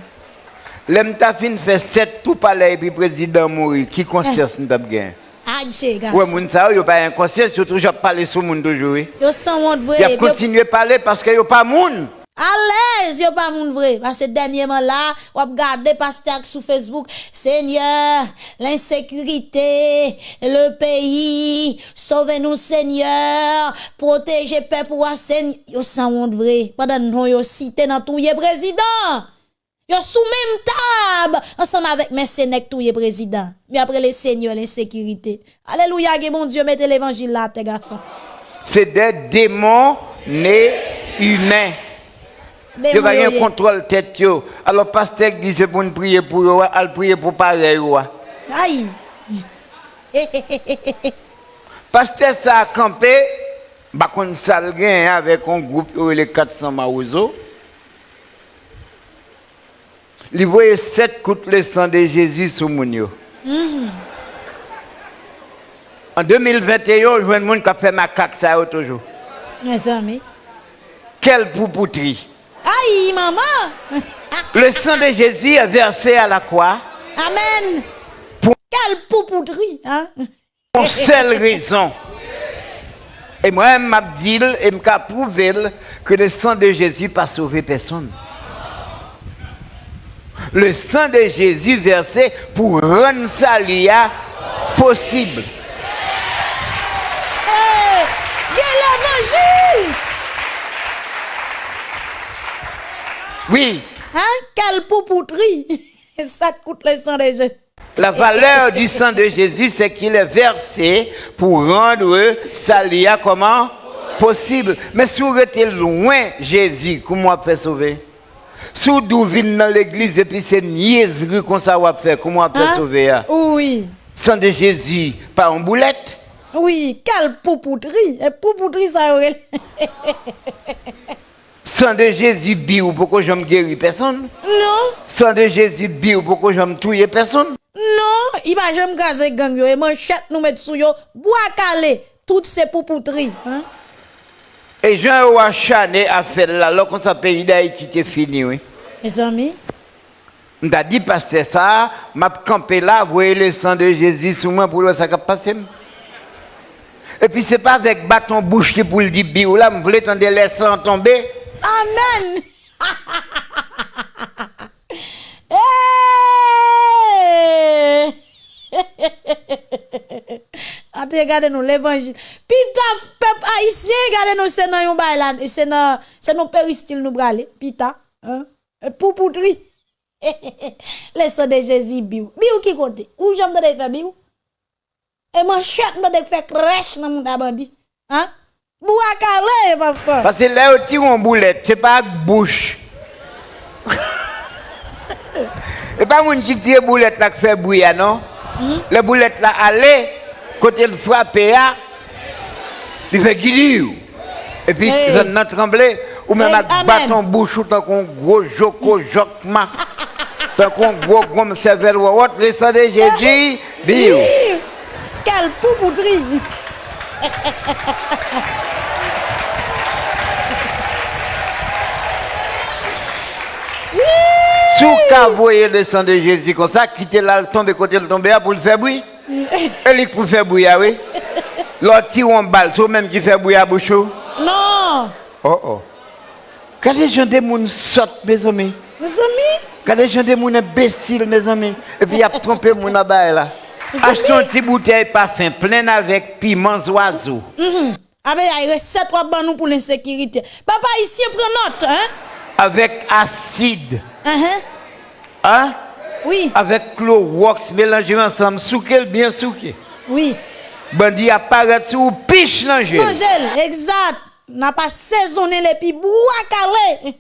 L'aime ta fin fait sept tout parler et puis président mourir. Qui conscience nous avons gagné? Adje, garçon. moun sa yo pas inconscient, surtout j'ai parlé sur moun toujours. oui. Yo sans honte vrai. Il a Yo- continué à parler parce que yo pas moun. À l'aise, yo pas moun vrai. Parce que dernièrement là, on a regardé pasteur sur Facebook. Seigneur, l'insécurité, le pays, sauvez-nous Seigneur, protégez peuple ou Seigneur. Yo sans honte vrai. Pendant non yo cité dans tout président. Yo sous même table, ensemble avec mes sénèques tout président. Mais après les seigneurs, l'insécurité. Alléluia, mon Dieu, mettez l'évangile là, tes garçons. C'est des démons nés humains. Yo pas moyens. un contrôle tête yo. Alors pasteur dit c'est pour nous prier pour yo, al prier pour pareil yo. Aïe. Pasteur ça a campé, bah sal gen avec un groupe les 400 maouzo. Il voyait sept coups le sang de Jésus sur moun yo. En 2021, je vois un monde qui a fait macaque ça toujours. Mes amis. Quelle poupouterie. Aïe, maman. [LAUGHS] Le sang de Jésus est versé à la croix Amen. Pour- Quelle poupouterie, hein? pour seule raison. Et moi, je dit et je prouvé que le sang de Jésus n'a pas sauvé personne. Le sang de Jésus versé pour rendre ça lia possible. Eh! Oui, Hein? Quelle poupouterie! Ça coûte le sang de Jésus. la valeur du sang de Jésus, c'est qu'il est versé pour rendre ça lia comment? Possible. Mais si vous êtes loin Jésus, comment on peut sauver? Si vous venez dans l'église et puis c'est niaiserie qu'on ça va faire, comment on peut Hein? sauver? hein? Oui. Sang de Jésus, pas en boulette? Oui, quelle poupouterie. Et poupouterie, ça est. Sang de Jésus, biou, pourquoi je me guéris? Personne? Non, Sang de Jésus, biou, pourquoi je me tuer personne? non, il va jamais gazer gang yo et manchette nous mettre sous yo, bois calé, toutes ces poupouteries. Hein? Et Jean Roi Chané a fait là, alors qu'on s'appelle pays d'Haïti, c'est fini, oui. Mes amis, On t'a dit passer ça, m'a campé là, voyez le sang de Jésus sous moi pour voir ça qui passé. Et puis c'est pas avec bâton bouche pour le dire biou là, vous voulez tendre les sangs tomber? Amen. [LAUGHS] Eh! [LAUGHS] Ate gade nou l'évangile. Pi ta pep haïtien gade nou se nan yon bay la, se nan se nou peristil nou brale, pi ta, hein? E Pou poutri. Le [LAUGHS] so de Jésus biou. Biou ki kote? Ou jom de fe biou? E man chet de dek fe krèche nan moun abandi. Hein? Boua carré, pasteur. Parce que là, tu as une boulette, c'est pas bouche. [LAUGHS] Et pas mon qui tire boulette là qui fait bouillant, non? La boulette là, allez, côté le frappe, là, il fait guidir. Et puis, ça n'a tremblé. Ou même avec bâton bouche, ou tant qu'on gros joko jokma. [LAUGHS] Tant qu'on gros gomme cervelle ou autre, le sang de Jésus, bio. Quelle poupouterie! [LAUGHS] Sous qu'à voyer le sang de Jésus comme ça, quitter là, tomber côté le tomber là pour le faire bruit. [LAUGHS] Et lui pour faire bruit, ah oui. L'autre tire en balle, c'est même qui fait bruit à bouche. Oh Non! oh. Quand les gens des gens sortent, mes amis. Mes amis, Quand les gens des gens imbéciles, mes amis. Et puis il a trompé mon abaye là. Achetons une petite bouteille parfum pleine avec piments oiseaux. mhm. Avec la recette trois ban nous pour l'insécurité. Papa ici prend note, hein? Avec acide. Uh-huh. Hein? Oui. Avec Clorox mélangé ensemble, souqué bien souqué. Oui. Bandi apparaît sous piche l'angèle. L'angèle, exact. N'a pas saisonné les pibous à caler.